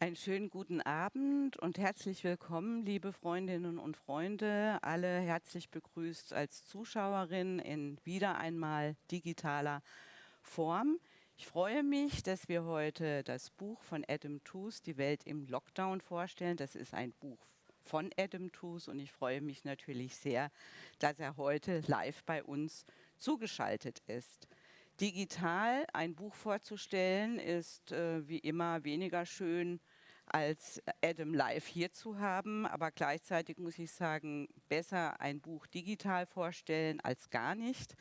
Einen schönen guten Abend und herzlich willkommen, liebe Freundinnen und Freunde, alle herzlich begrüßt als Zuschauerin in wieder einmal digitaler Form. Ich freue mich, dass wir heute das Buch von Adam Tooze, Die Welt im Lockdown, vorstellen. Das ist ein Buch von Adam Tooze und ich freue mich natürlich sehr, dass er heute live bei uns zugeschaltet ist. Digital ein Buch vorzustellen ist äh, wie immer weniger schön als Adam live hier zu haben, aber gleichzeitig muss ich sagen, besser ein Buch digital vorstellen als gar nicht.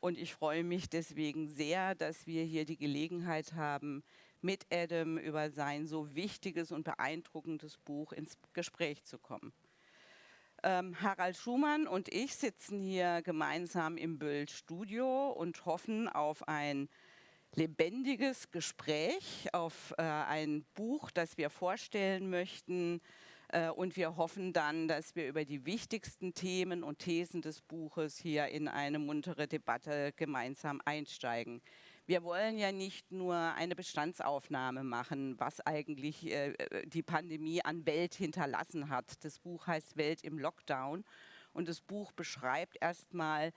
Und ich freue mich deswegen sehr, dass wir hier die Gelegenheit haben, mit Adam über sein so wichtiges und beeindruckendes Buch ins Gespräch zu kommen. Ähm, Harald Schumann und ich sitzen hier gemeinsam im Böll Studio und hoffen auf ein lebendiges Gespräch, auf äh, ein Buch, das wir vorstellen möchten. Äh, und wir hoffen dann, dass wir über die wichtigsten Themen und Thesen des Buches hier in eine muntere Debatte gemeinsam einsteigen. Wir wollen ja nicht nur eine Bestandsaufnahme machen, was eigentlich äh, die Pandemie an Welt hinterlassen hat. Das Buch heißt Welt im Lockdown. Und das Buch beschreibt erstmal,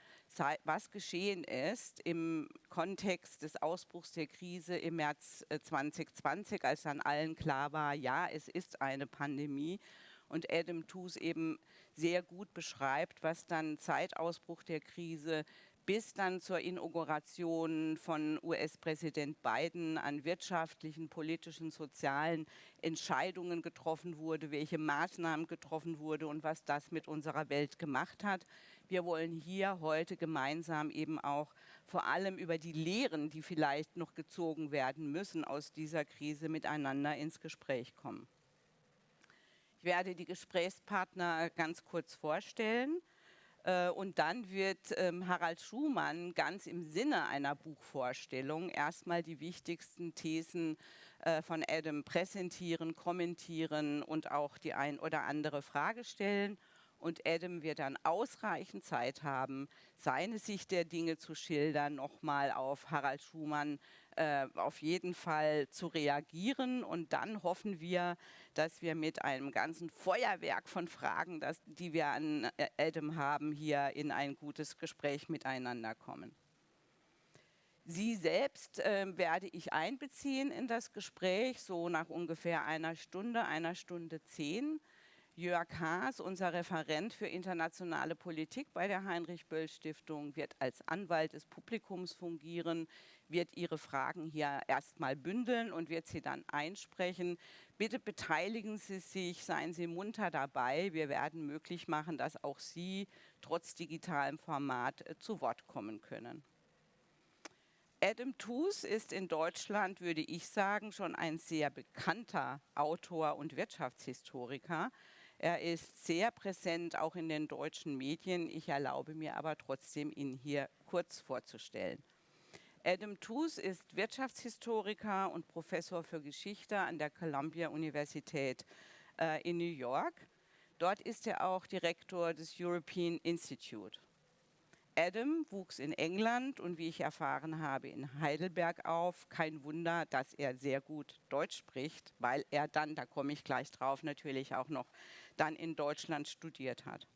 was geschehen ist im Kontext des Ausbruchs der Krise im März 2020, äh, als dann allen klar war, ja, es ist eine Pandemie. Und Adam Tooze eben sehr gut beschreibt, was dann Zeitausbruch der Krise bis dann zur Inauguration von US-Präsident Biden an wirtschaftlichen, politischen, sozialen Entscheidungen getroffen wurde, welche Maßnahmen getroffen wurde und was das mit unserer Welt gemacht hat. Wir wollen hier heute gemeinsam eben auch vor allem über die Lehren, die vielleicht noch gezogen werden müssen aus dieser Krise, miteinander ins Gespräch kommen. Ich werde die Gesprächspartner ganz kurz vorstellen. Äh, und dann wird ähm, Harald Schumann ganz im Sinne einer Buchvorstellung erstmal die wichtigsten Thesen äh, von Adam präsentieren, kommentieren und auch die ein oder andere Frage stellen. Und Adam wird dann ausreichend Zeit haben, seine Sicht der Dinge zu schildern, nochmal auf Harald Schumann äh, auf jeden Fall zu reagieren. Und dann hoffen wir, dass wir mit einem ganzen Feuerwerk von Fragen, das, die wir an äh, Adam haben, hier in ein gutes Gespräch miteinander kommen. Sie selbst äh, werde ich einbeziehen in das Gespräch, so nach ungefähr einer Stunde, einer Stunde zehn. Jörg Haas, unser Referent für internationale Politik bei der Heinrich-Böll-Stiftung, wird als Anwalt des Publikums fungieren, wird Ihre Fragen hier erstmal bündeln und wird sie dann einsprechen. Bitte beteiligen Sie sich, seien Sie munter dabei. Wir werden möglich machen, dass auch Sie trotz digitalem Format äh, zu Wort kommen können. Adam Tooze ist in Deutschland, würde ich sagen, schon ein sehr bekannter Autor und Wirtschaftshistoriker. Er ist sehr präsent auch in den deutschen Medien. Ich erlaube mir aber trotzdem, ihn hier kurz vorzustellen. Adam Tooze ist Wirtschaftshistoriker und Professor für Geschichte an der Columbia Universität äh, in New York. Dort ist er auch Direktor des European Institute. Adam wuchs in England und wie ich erfahren habe in Heidelberg auf. Kein Wunder, dass er sehr gut Deutsch spricht, weil er dann, da komme ich gleich drauf, natürlich auch noch dann in Deutschland studiert hat.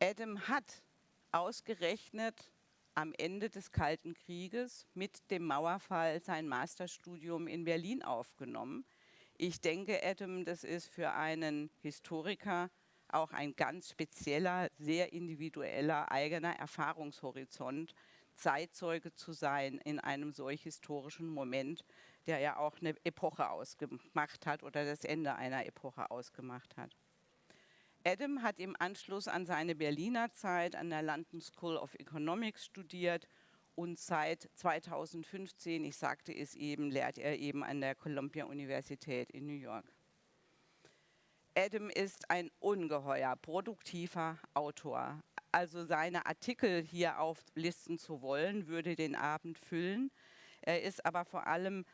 Adam hat ausgerechnet am Ende des Kalten Krieges mit dem Mauerfall sein Masterstudium in Berlin aufgenommen. Ich denke, Adam, das ist für einen Historiker auch ein ganz spezieller, sehr individueller, eigener Erfahrungshorizont, Zeitzeuge zu sein in einem solch historischen Moment, der ja auch eine Epoche ausgemacht hat oder das Ende einer Epoche ausgemacht hat. Adam hat im Anschluss an seine Berliner Zeit an der London School of Economics studiert und seit 2015, ich sagte es eben, lehrt er eben an der Columbia Universität in New York. Adam ist ein ungeheuer produktiver Autor. Also seine Artikel hier auflisten zu wollen, würde den Abend füllen. Er ist aber vor allem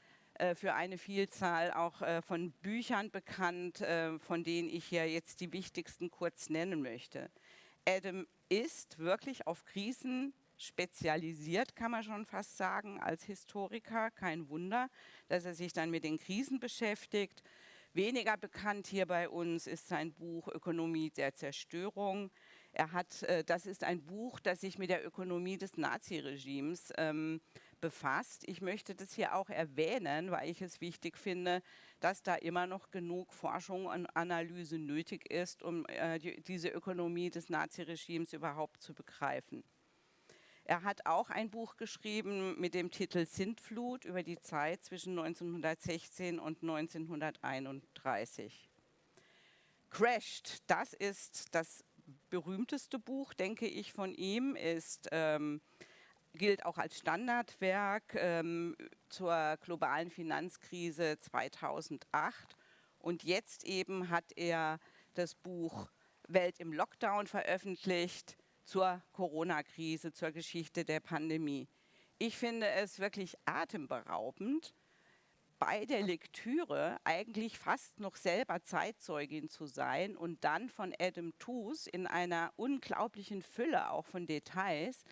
für eine Vielzahl auch äh, von Büchern bekannt, äh, von denen ich hier jetzt die wichtigsten kurz nennen möchte. Adam ist wirklich auf Krisen spezialisiert, kann man schon fast sagen, als Historiker. Kein Wunder, dass er sich dann mit den Krisen beschäftigt. Weniger bekannt hier bei uns ist sein Buch Ökonomie der Zerstörung. Er hat, äh, das ist ein Buch, das sich mit der Ökonomie des Naziregimes ähm, befasst. Ich möchte das hier auch erwähnen, weil ich es wichtig finde, dass da immer noch genug Forschung und Analyse nötig ist, um äh, die, diese Ökonomie des Naziregimes überhaupt zu begreifen. Er hat auch ein Buch geschrieben mit dem Titel Sintflut über die Zeit zwischen 1916 und 1931. Crashed, das ist das berühmteste Buch, denke ich, von ihm, ist, ähm, gilt auch als Standardwerk ähm, zur globalen Finanzkrise 2008. Und jetzt eben hat er das Buch Welt im Lockdown veröffentlicht, zur Corona-Krise, zur Geschichte der Pandemie. Ich finde es wirklich atemberaubend, bei der Lektüre eigentlich fast noch selber Zeitzeugin zu sein und dann von Adam Tooze in einer unglaublichen Fülle auch von Details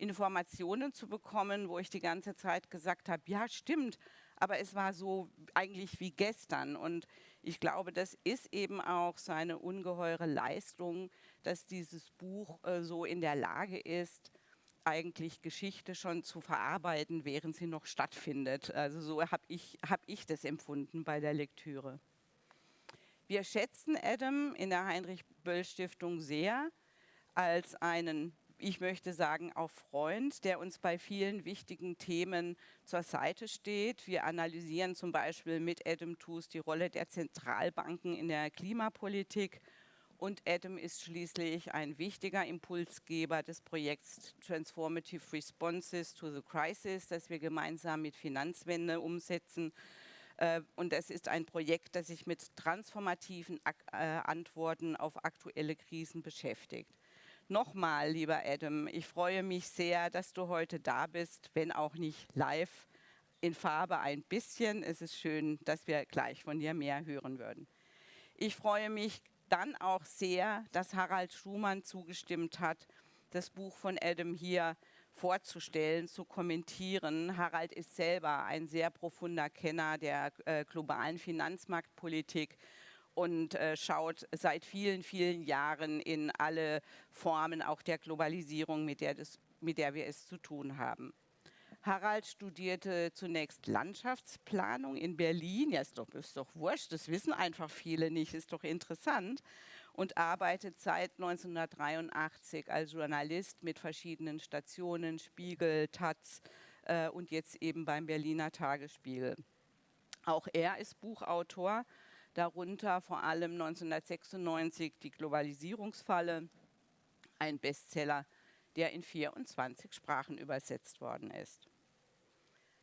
Informationen zu bekommen, wo ich die ganze Zeit gesagt habe, ja stimmt, aber es war so eigentlich wie gestern. Und ich glaube, das ist eben auch seine ungeheure Leistung, dass dieses Buch äh, so in der Lage ist, eigentlich Geschichte schon zu verarbeiten, während sie noch stattfindet. Also so habe ich, hab ich das empfunden bei der Lektüre. Wir schätzen Adam in der Heinrich-Böll-Stiftung sehr als einen ich möchte sagen, auch Freund, der uns bei vielen wichtigen Themen zur Seite steht. Wir analysieren zum Beispiel mit Adam Tooze die Rolle der Zentralbanken in der Klimapolitik. Und Adam ist schließlich ein wichtiger Impulsgeber des Projekts Transformative Responses to the Crisis, das wir gemeinsam mit Finanzwende umsetzen. Äh, und es ist ein Projekt, das sich mit transformativen äh, Antworten auf aktuelle Krisen beschäftigt. Nochmal, lieber Adam, ich freue mich sehr, dass du heute da bist, wenn auch nicht live, in Farbe ein bisschen. Es ist schön, dass wir gleich von dir mehr hören würden. Ich freue mich dann auch sehr, dass Harald Schumann zugestimmt hat, das Buch von Adam hier vorzustellen, zu kommentieren. Harald ist selber ein sehr profunder Kenner der äh, globalen Finanzmarktpolitik und äh, schaut seit vielen, vielen Jahren in alle Formen auch der Globalisierung, mit der, das, mit der wir es zu tun haben. Harald studierte zunächst Landschaftsplanung in Berlin. Ja, ist doch, ist doch wurscht, das wissen einfach viele nicht, ist doch interessant. Und arbeitet seit 1983 als Journalist mit verschiedenen Stationen, Spiegel, Taz äh, und jetzt eben beim Berliner Tagesspiegel. Auch er ist Buchautor darunter vor allem 1996 die Globalisierungsfalle, ein Bestseller, der in 24 Sprachen übersetzt worden ist.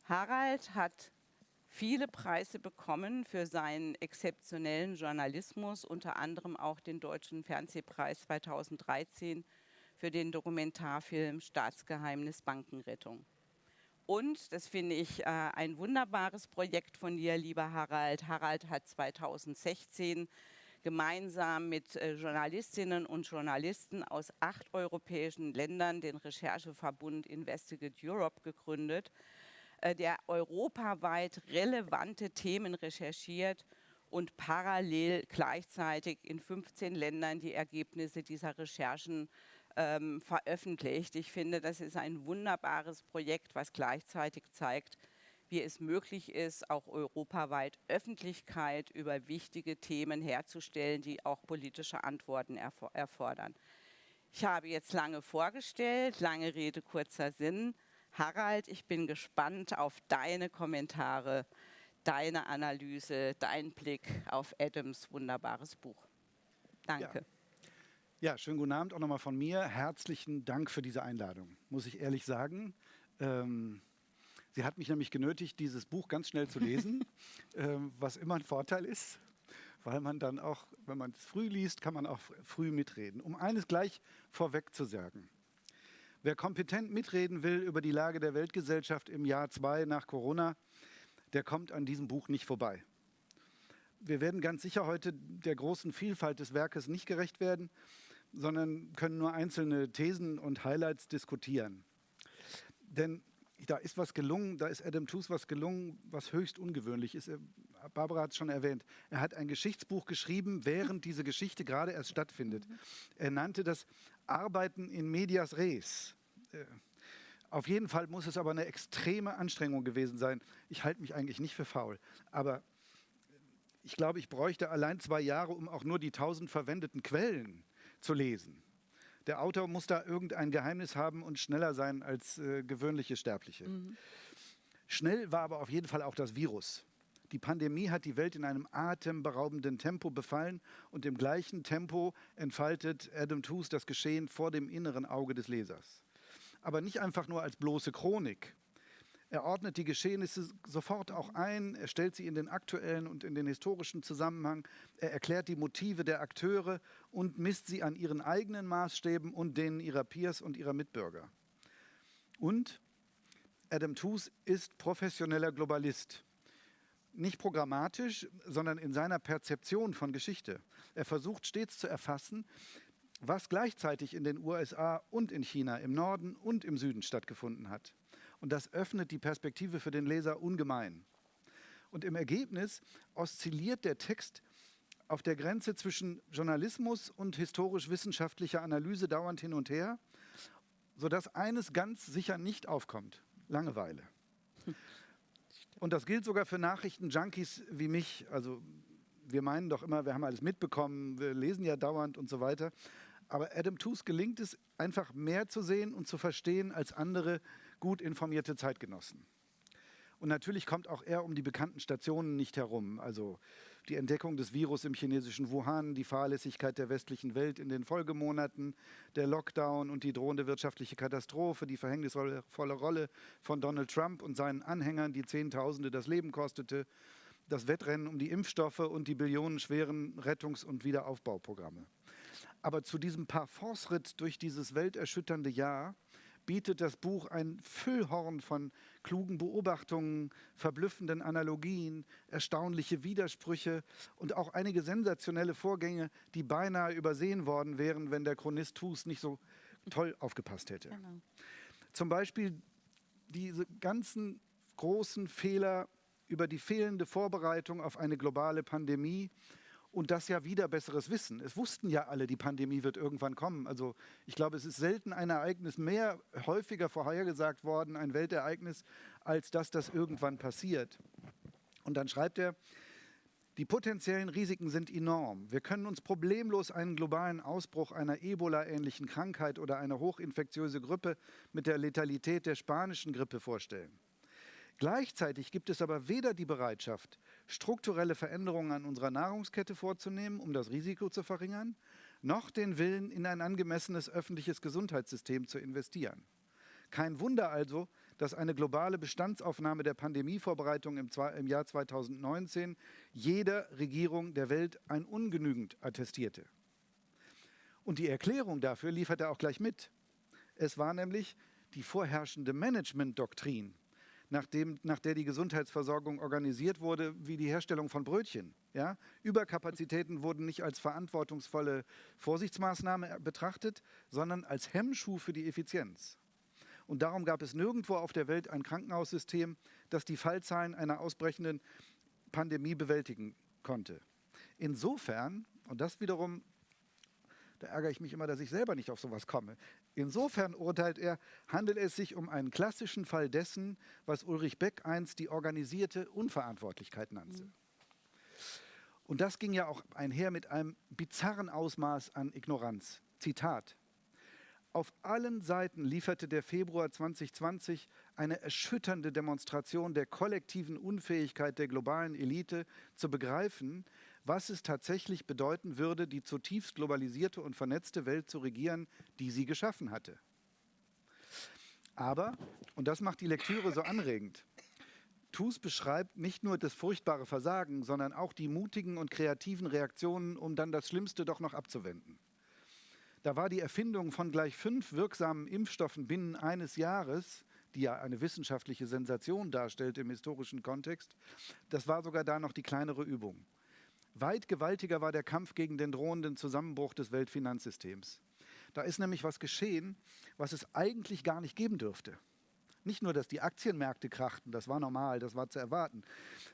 Harald hat viele Preise bekommen für seinen exzeptionellen Journalismus, unter anderem auch den Deutschen Fernsehpreis 2013 für den Dokumentarfilm Staatsgeheimnis Bankenrettung. Und, das finde ich äh, ein wunderbares Projekt von dir, lieber Harald. Harald hat 2016 gemeinsam mit äh, Journalistinnen und Journalisten aus acht europäischen Ländern den Rechercheverbund Investigate Europe gegründet, äh, der europaweit relevante Themen recherchiert und parallel gleichzeitig in 15 Ländern die Ergebnisse dieser Recherchen ähm, veröffentlicht. Ich finde, das ist ein wunderbares Projekt, was gleichzeitig zeigt, wie es möglich ist, auch europaweit Öffentlichkeit über wichtige Themen herzustellen, die auch politische Antworten erfordern. Ich habe jetzt lange vorgestellt, lange Rede, kurzer Sinn. Harald, ich bin gespannt auf deine Kommentare, deine Analyse, deinen Blick auf Adams wunderbares Buch. Danke. Ja. Ja, schönen guten Abend auch nochmal von mir. Herzlichen Dank für diese Einladung, muss ich ehrlich sagen. Ähm, sie hat mich nämlich genötigt, dieses Buch ganz schnell zu lesen, ähm, was immer ein Vorteil ist, weil man dann auch, wenn man es früh liest, kann man auch früh mitreden. Um eines gleich vorweg zu sagen. Wer kompetent mitreden will über die Lage der Weltgesellschaft im Jahr 2 nach Corona, der kommt an diesem Buch nicht vorbei. Wir werden ganz sicher heute der großen Vielfalt des Werkes nicht gerecht werden, sondern können nur einzelne Thesen und Highlights diskutieren. denn da ist was gelungen, da ist Adam Tooze was gelungen, was höchst ungewöhnlich ist. Barbara hat es schon erwähnt. Er hat ein Geschichtsbuch geschrieben, während diese Geschichte gerade erst stattfindet. Er nannte das Arbeiten in medias res. Äh, auf jeden Fall muss es aber eine extreme Anstrengung gewesen sein. Ich halte mich eigentlich nicht für faul, aber ich glaube, ich bräuchte allein zwei Jahre, um auch nur die tausend verwendeten Quellen zu lesen. Der Autor muss da irgendein Geheimnis haben und schneller sein als äh, gewöhnliche Sterbliche. Mhm. Schnell war aber auf jeden Fall auch das Virus. Die Pandemie hat die Welt in einem atemberaubenden Tempo befallen und im gleichen Tempo entfaltet Adam Tooze das Geschehen vor dem inneren Auge des Lesers. Aber nicht einfach nur als bloße Chronik. Er ordnet die Geschehnisse sofort auch ein, er stellt sie in den aktuellen und in den historischen Zusammenhang, er erklärt die Motive der Akteure und misst sie an ihren eigenen Maßstäben und denen ihrer Peers und ihrer Mitbürger. Und Adam Tooze ist professioneller Globalist nicht programmatisch, sondern in seiner Perzeption von Geschichte. Er versucht stets zu erfassen, was gleichzeitig in den USA und in China, im Norden und im Süden stattgefunden hat. Und das öffnet die Perspektive für den Leser ungemein. Und im Ergebnis oszilliert der Text auf der Grenze zwischen Journalismus und historisch-wissenschaftlicher Analyse dauernd hin und her, sodass eines ganz sicher nicht aufkommt, Langeweile. Und das gilt sogar für Nachrichten-Junkies wie mich. Also wir meinen doch immer, wir haben alles mitbekommen, wir lesen ja dauernd und so weiter. Aber Adam Tooze gelingt es, einfach mehr zu sehen und zu verstehen als andere gut informierte Zeitgenossen. Und natürlich kommt auch er um die bekannten Stationen nicht herum. Also die Entdeckung des Virus im chinesischen Wuhan, die Fahrlässigkeit der westlichen Welt in den Folgemonaten, der Lockdown und die drohende wirtschaftliche Katastrophe, die verhängnisvolle Rolle von Donald Trump und seinen Anhängern, die Zehntausende das Leben kostete, das Wettrennen um die Impfstoffe und die billionenschweren Rettungs- und Wiederaufbauprogramme. Aber zu diesem Parforce-Ritt durch dieses welterschütternde Jahr bietet das Buch ein Füllhorn von klugen Beobachtungen, verblüffenden Analogien, erstaunliche Widersprüche und auch einige sensationelle Vorgänge, die beinahe übersehen worden wären, wenn der Chronist Tus nicht so toll aufgepasst hätte. Genau. Zum Beispiel diese ganzen großen Fehler über die fehlende Vorbereitung auf eine globale Pandemie, und das ja wieder besseres Wissen. Es wussten ja alle, die Pandemie wird irgendwann kommen. Also ich glaube, es ist selten ein Ereignis mehr häufiger vorhergesagt worden, ein Weltereignis, als dass das irgendwann passiert. Und dann schreibt er, die potenziellen Risiken sind enorm. Wir können uns problemlos einen globalen Ausbruch einer Ebola-ähnlichen Krankheit oder eine hochinfektiöse Grippe mit der Letalität der spanischen Grippe vorstellen. Gleichzeitig gibt es aber weder die Bereitschaft, strukturelle Veränderungen an unserer Nahrungskette vorzunehmen, um das Risiko zu verringern, noch den Willen, in ein angemessenes öffentliches Gesundheitssystem zu investieren. Kein Wunder also, dass eine globale Bestandsaufnahme der Pandemievorbereitung im, im Jahr 2019 jeder Regierung der Welt ein ungenügend attestierte. Und die Erklärung dafür liefert er auch gleich mit. Es war nämlich die vorherrschende Management-Doktrin, nachdem, nach der die Gesundheitsversorgung organisiert wurde, wie die Herstellung von Brötchen. Ja? Überkapazitäten wurden nicht als verantwortungsvolle Vorsichtsmaßnahme betrachtet, sondern als Hemmschuh für die Effizienz. Und darum gab es nirgendwo auf der Welt ein Krankenhaussystem, das die Fallzahlen einer ausbrechenden Pandemie bewältigen konnte. Insofern, und das wiederum da ärgere ich mich immer, dass ich selber nicht auf sowas komme. Insofern urteilt er, handelt es sich um einen klassischen Fall dessen, was Ulrich Beck einst die organisierte Unverantwortlichkeit nannte. Mhm. Und das ging ja auch einher mit einem bizarren Ausmaß an Ignoranz. Zitat. Auf allen Seiten lieferte der Februar 2020 eine erschütternde Demonstration der kollektiven Unfähigkeit der globalen Elite zu begreifen, was es tatsächlich bedeuten würde, die zutiefst globalisierte und vernetzte Welt zu regieren, die sie geschaffen hatte. Aber, und das macht die Lektüre so anregend, TUS beschreibt nicht nur das furchtbare Versagen, sondern auch die mutigen und kreativen Reaktionen, um dann das Schlimmste doch noch abzuwenden. Da war die Erfindung von gleich fünf wirksamen Impfstoffen binnen eines Jahres, die ja eine wissenschaftliche Sensation darstellt im historischen Kontext, das war sogar da noch die kleinere Übung. Weit gewaltiger war der Kampf gegen den drohenden Zusammenbruch des Weltfinanzsystems. Da ist nämlich was geschehen, was es eigentlich gar nicht geben dürfte. Nicht nur, dass die Aktienmärkte krachten, das war normal, das war zu erwarten,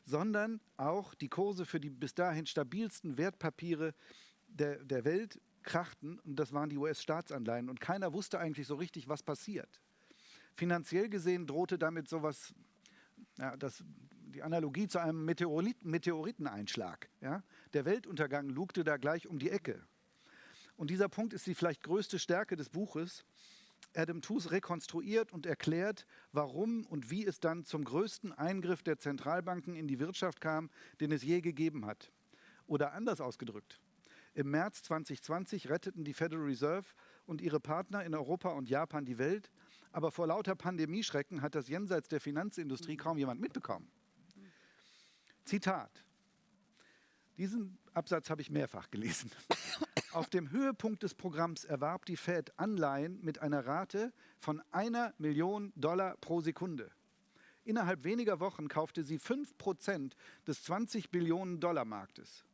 sondern auch die Kurse für die bis dahin stabilsten Wertpapiere der, der Welt krachten und das waren die US-Staatsanleihen und keiner wusste eigentlich so richtig, was passiert. Finanziell gesehen drohte damit sowas, ja, das, die Analogie zu einem Meteorit, Meteoriteneinschlag. Ja? Der Weltuntergang lugte da gleich um die Ecke. Und dieser Punkt ist die vielleicht größte Stärke des Buches. Adam Tooze rekonstruiert und erklärt, warum und wie es dann zum größten Eingriff der Zentralbanken in die Wirtschaft kam, den es je gegeben hat. Oder anders ausgedrückt, im März 2020 retteten die Federal Reserve und ihre Partner in Europa und Japan die Welt, aber vor lauter Pandemieschrecken hat das jenseits der Finanzindustrie kaum jemand mitbekommen. Zitat. Diesen Absatz habe ich mehrfach gelesen. Auf dem Höhepunkt des Programms erwarb die Fed Anleihen mit einer Rate von einer Million Dollar pro Sekunde. Innerhalb weniger Wochen kaufte sie 5% des 20 Billionen Dollar Marktes.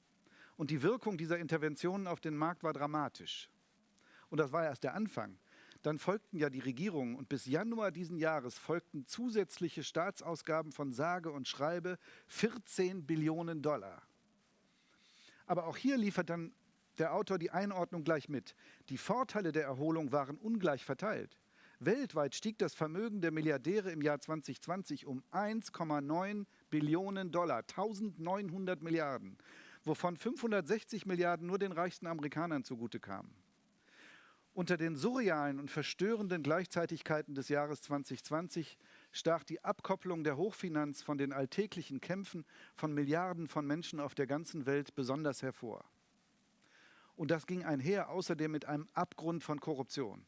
Und die Wirkung dieser Interventionen auf den Markt war dramatisch. Und das war erst der Anfang. Dann folgten ja die Regierungen und bis Januar diesen Jahres folgten zusätzliche Staatsausgaben von sage und schreibe 14 Billionen Dollar. Aber auch hier liefert dann der Autor die Einordnung gleich mit. Die Vorteile der Erholung waren ungleich verteilt. Weltweit stieg das Vermögen der Milliardäre im Jahr 2020 um 1,9 Billionen Dollar, 1900 Milliarden wovon 560 Milliarden nur den reichsten Amerikanern zugute kamen. Unter den surrealen und verstörenden Gleichzeitigkeiten des Jahres 2020 stach die Abkopplung der Hochfinanz von den alltäglichen Kämpfen von Milliarden von Menschen auf der ganzen Welt besonders hervor. Und das ging einher außerdem mit einem Abgrund von Korruption.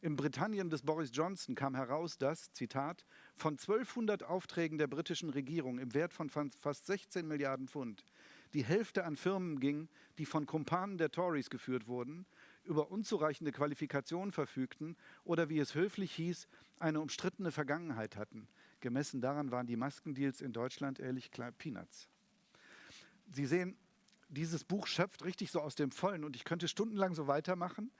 Im Britannien des Boris Johnson kam heraus, dass, Zitat, von 1200 Aufträgen der britischen Regierung im Wert von fast 16 Milliarden Pfund die Hälfte an Firmen ging, die von Kumpanen der Tories geführt wurden, über unzureichende Qualifikationen verfügten oder, wie es höflich hieß, eine umstrittene Vergangenheit hatten. Gemessen daran waren die Maskendeals in Deutschland ehrlich Peanuts. Sie sehen, dieses Buch schöpft richtig so aus dem Vollen und ich könnte stundenlang so weitermachen.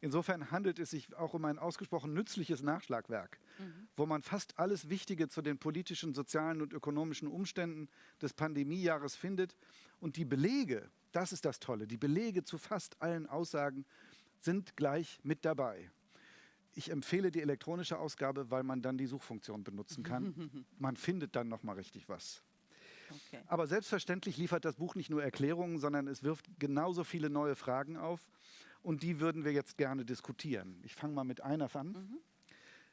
Insofern handelt es sich auch um ein ausgesprochen nützliches Nachschlagwerk, mhm. wo man fast alles Wichtige zu den politischen, sozialen und ökonomischen Umständen des Pandemiejahres findet. Und die Belege, das ist das Tolle, die Belege zu fast allen Aussagen sind gleich mit dabei. Ich empfehle die elektronische Ausgabe, weil man dann die Suchfunktion benutzen kann. man findet dann noch mal richtig was. Okay. Aber selbstverständlich liefert das Buch nicht nur Erklärungen, sondern es wirft genauso viele neue Fragen auf. Und die würden wir jetzt gerne diskutieren. Ich fange mal mit einer an.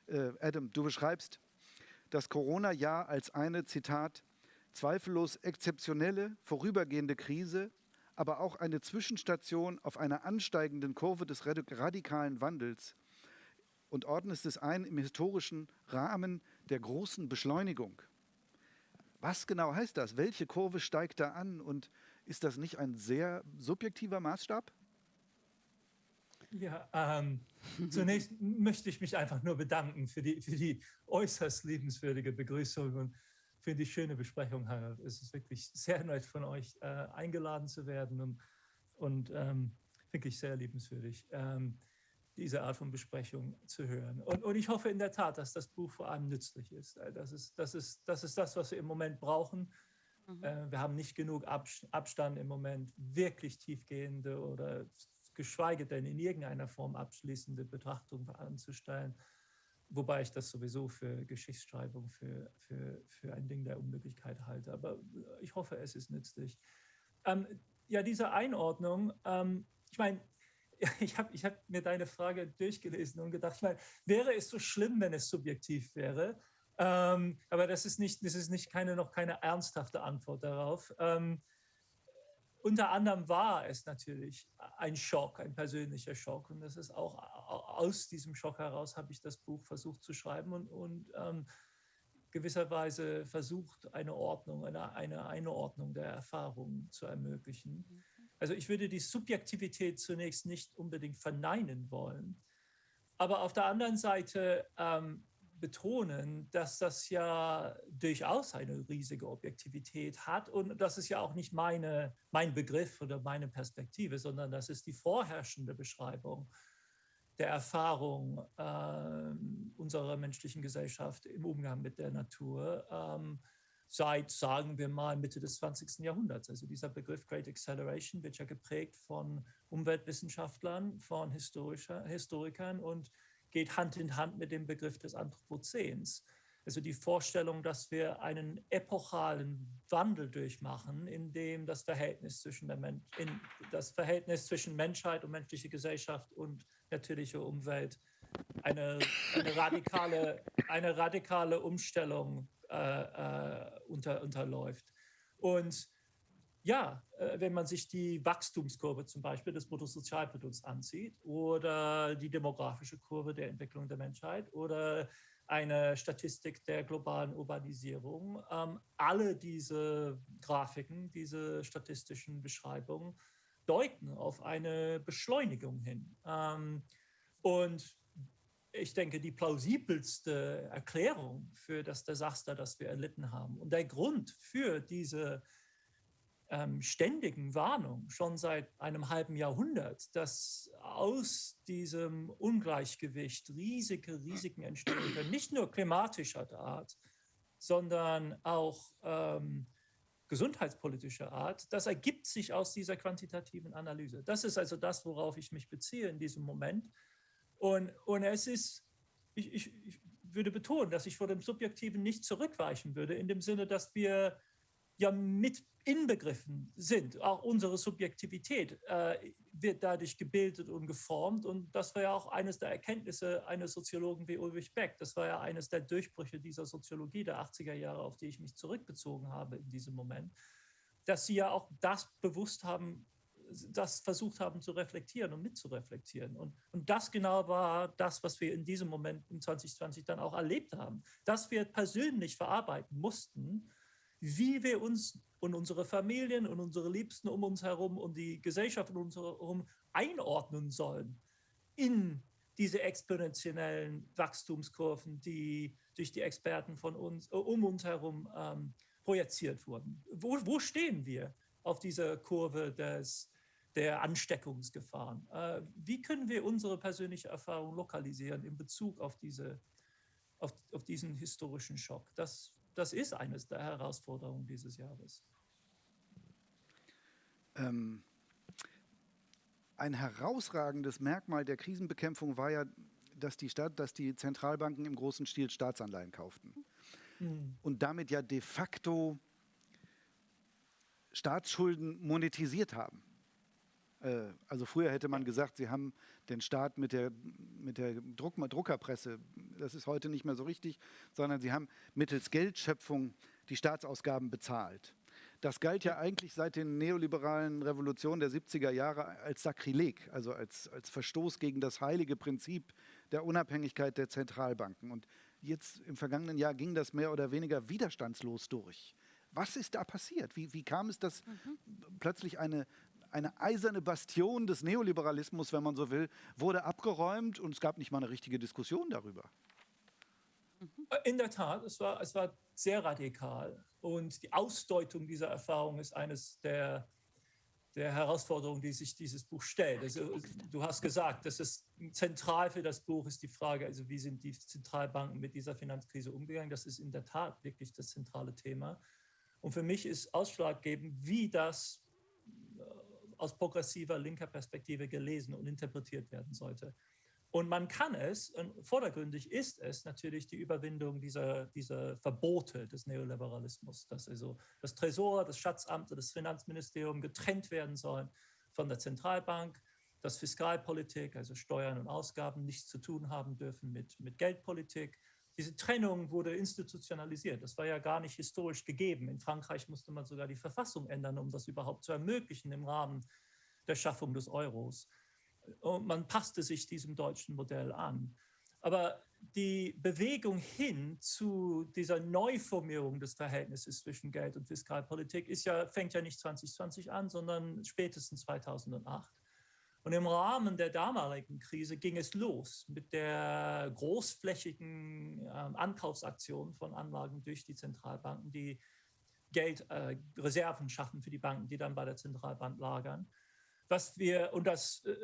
Mhm. Äh, Adam, du beschreibst das Corona-Jahr als eine, Zitat, zweifellos exzeptionelle, vorübergehende Krise, aber auch eine Zwischenstation auf einer ansteigenden Kurve des radikalen Wandels und ordnest es ein im historischen Rahmen der großen Beschleunigung. Was genau heißt das? Welche Kurve steigt da an? Und ist das nicht ein sehr subjektiver Maßstab? Ja, ähm, zunächst möchte ich mich einfach nur bedanken für die, für die äußerst liebenswürdige Begrüßung und für die schöne Besprechung, Harald. Es ist wirklich sehr nett von euch äh, eingeladen zu werden und, und ähm, wirklich sehr liebenswürdig. Ähm, diese Art von Besprechung zu hören. Und, und ich hoffe in der Tat, dass das Buch vor allem nützlich ist. Das ist das, ist, das, ist das was wir im Moment brauchen. Mhm. Äh, wir haben nicht genug Abstand im Moment, wirklich tiefgehende oder geschweige denn in irgendeiner Form abschließende Betrachtung anzustellen. Wobei ich das sowieso für Geschichtsschreibung für, für, für ein Ding der Unmöglichkeit halte. Aber ich hoffe, es ist nützlich. Ähm, ja, diese Einordnung, ähm, ich meine, ich habe ich hab mir deine Frage durchgelesen und gedacht, ich meine, wäre es so schlimm, wenn es subjektiv wäre? Ähm, aber das ist nicht, das ist nicht keine, noch keine ernsthafte Antwort darauf. Ähm, unter anderem war es natürlich ein Schock, ein persönlicher Schock. Und das ist auch aus diesem Schock heraus habe ich das Buch versucht zu schreiben und, und ähm, gewisserweise versucht, eine Ordnung, eine, eine Einordnung der Erfahrungen zu ermöglichen. Mhm. Also ich würde die Subjektivität zunächst nicht unbedingt verneinen wollen, aber auf der anderen Seite ähm, betonen, dass das ja durchaus eine riesige Objektivität hat und das ist ja auch nicht meine, mein Begriff oder meine Perspektive, sondern das ist die vorherrschende Beschreibung der Erfahrung äh, unserer menschlichen Gesellschaft im Umgang mit der Natur ähm, seit, sagen wir mal, Mitte des 20. Jahrhunderts. Also dieser Begriff Great Acceleration wird ja geprägt von Umweltwissenschaftlern, von Historikern und geht Hand in Hand mit dem Begriff des Anthropozäns. Also die Vorstellung, dass wir einen epochalen Wandel durchmachen, in dem das Verhältnis zwischen, der Men in das Verhältnis zwischen Menschheit und menschliche Gesellschaft und natürliche Umwelt eine, eine, radikale, eine radikale Umstellung äh, äh, unter, unterläuft. Und ja, äh, wenn man sich die Wachstumskurve zum Beispiel des Bruttosozialprodukts ansieht oder die demografische Kurve der Entwicklung der Menschheit oder eine Statistik der globalen Urbanisierung. Ähm, alle diese Grafiken, diese statistischen Beschreibungen deuten auf eine Beschleunigung hin. Ähm, und ich denke, die plausibelste Erklärung für das Desaster, das wir erlitten haben und der Grund für diese ähm, ständigen Warnung schon seit einem halben Jahrhundert, dass aus diesem Ungleichgewicht riesige Risiken entstehen können, nicht nur klimatischer Art, sondern auch ähm, gesundheitspolitischer Art, das ergibt sich aus dieser quantitativen Analyse. Das ist also das, worauf ich mich beziehe in diesem Moment. Und, und es ist, ich, ich, ich würde betonen, dass ich vor dem Subjektiven nicht zurückweichen würde, in dem Sinne, dass wir ja mit inbegriffen sind. Auch unsere Subjektivität äh, wird dadurch gebildet und geformt. Und das war ja auch eines der Erkenntnisse eines Soziologen wie Ulrich Beck. Das war ja eines der Durchbrüche dieser Soziologie der 80er Jahre, auf die ich mich zurückbezogen habe in diesem Moment, dass sie ja auch das bewusst haben, das versucht haben zu reflektieren und mitzureflektieren. Und, und das genau war das, was wir in diesem Moment in 2020 dann auch erlebt haben, dass wir persönlich verarbeiten mussten, wie wir uns und unsere Familien und unsere Liebsten um uns herum und die Gesellschaft um uns herum einordnen sollen in diese exponentiellen Wachstumskurven, die durch die Experten von uns, äh, um uns herum ähm, projiziert wurden. Wo, wo, stehen wir auf dieser Kurve des, der Ansteckungsgefahren? Äh, wie können wir unsere persönliche Erfahrung lokalisieren in Bezug auf, diese, auf, auf diesen historischen Schock? Das das ist eines der Herausforderungen dieses Jahres. Ähm, ein herausragendes Merkmal der Krisenbekämpfung war ja, dass die, Stadt, dass die Zentralbanken im großen Stil Staatsanleihen kauften. Mhm. Und damit ja de facto Staatsschulden monetisiert haben. Äh, also früher hätte man gesagt, sie haben den Staat mit der, mit der Druck, Druckerpresse, das ist heute nicht mehr so richtig, sondern sie haben mittels Geldschöpfung die Staatsausgaben bezahlt. Das galt ja eigentlich seit den neoliberalen Revolutionen der 70er Jahre als Sakrileg, also als, als Verstoß gegen das heilige Prinzip der Unabhängigkeit der Zentralbanken. Und jetzt im vergangenen Jahr ging das mehr oder weniger widerstandslos durch. Was ist da passiert? Wie, wie kam es, dass mhm. plötzlich eine, eine eiserne Bastion des Neoliberalismus, wenn man so will, wurde abgeräumt und es gab nicht mal eine richtige Diskussion darüber. In der Tat, es war, es war sehr radikal. Und die Ausdeutung dieser Erfahrung ist eines der, der Herausforderungen, die sich dieses Buch stellt. Also, du hast gesagt, dass es zentral für das Buch ist die Frage, also wie sind die Zentralbanken mit dieser Finanzkrise umgegangen? Das ist in der Tat wirklich das zentrale Thema. Und für mich ist ausschlaggebend, wie das aus progressiver linker Perspektive gelesen und interpretiert werden sollte. Und man kann es, vordergründig ist es natürlich die Überwindung dieser, dieser Verbote des Neoliberalismus, dass also das Tresor, das Schatzamt und das Finanzministerium getrennt werden sollen von der Zentralbank, dass Fiskalpolitik, also Steuern und Ausgaben, nichts zu tun haben dürfen mit, mit Geldpolitik, diese Trennung wurde institutionalisiert. Das war ja gar nicht historisch gegeben. In Frankreich musste man sogar die Verfassung ändern, um das überhaupt zu ermöglichen im Rahmen der Schaffung des Euros. Und man passte sich diesem deutschen Modell an. Aber die Bewegung hin zu dieser Neuformierung des Verhältnisses zwischen Geld und Fiskalpolitik ist ja, fängt ja nicht 2020 an, sondern spätestens 2008. Und im Rahmen der damaligen Krise ging es los mit der großflächigen äh, Ankaufsaktion von Anlagen durch die Zentralbanken, die Geldreserven äh, schaffen für die Banken, die dann bei der Zentralbank lagern. Was wir, und das äh,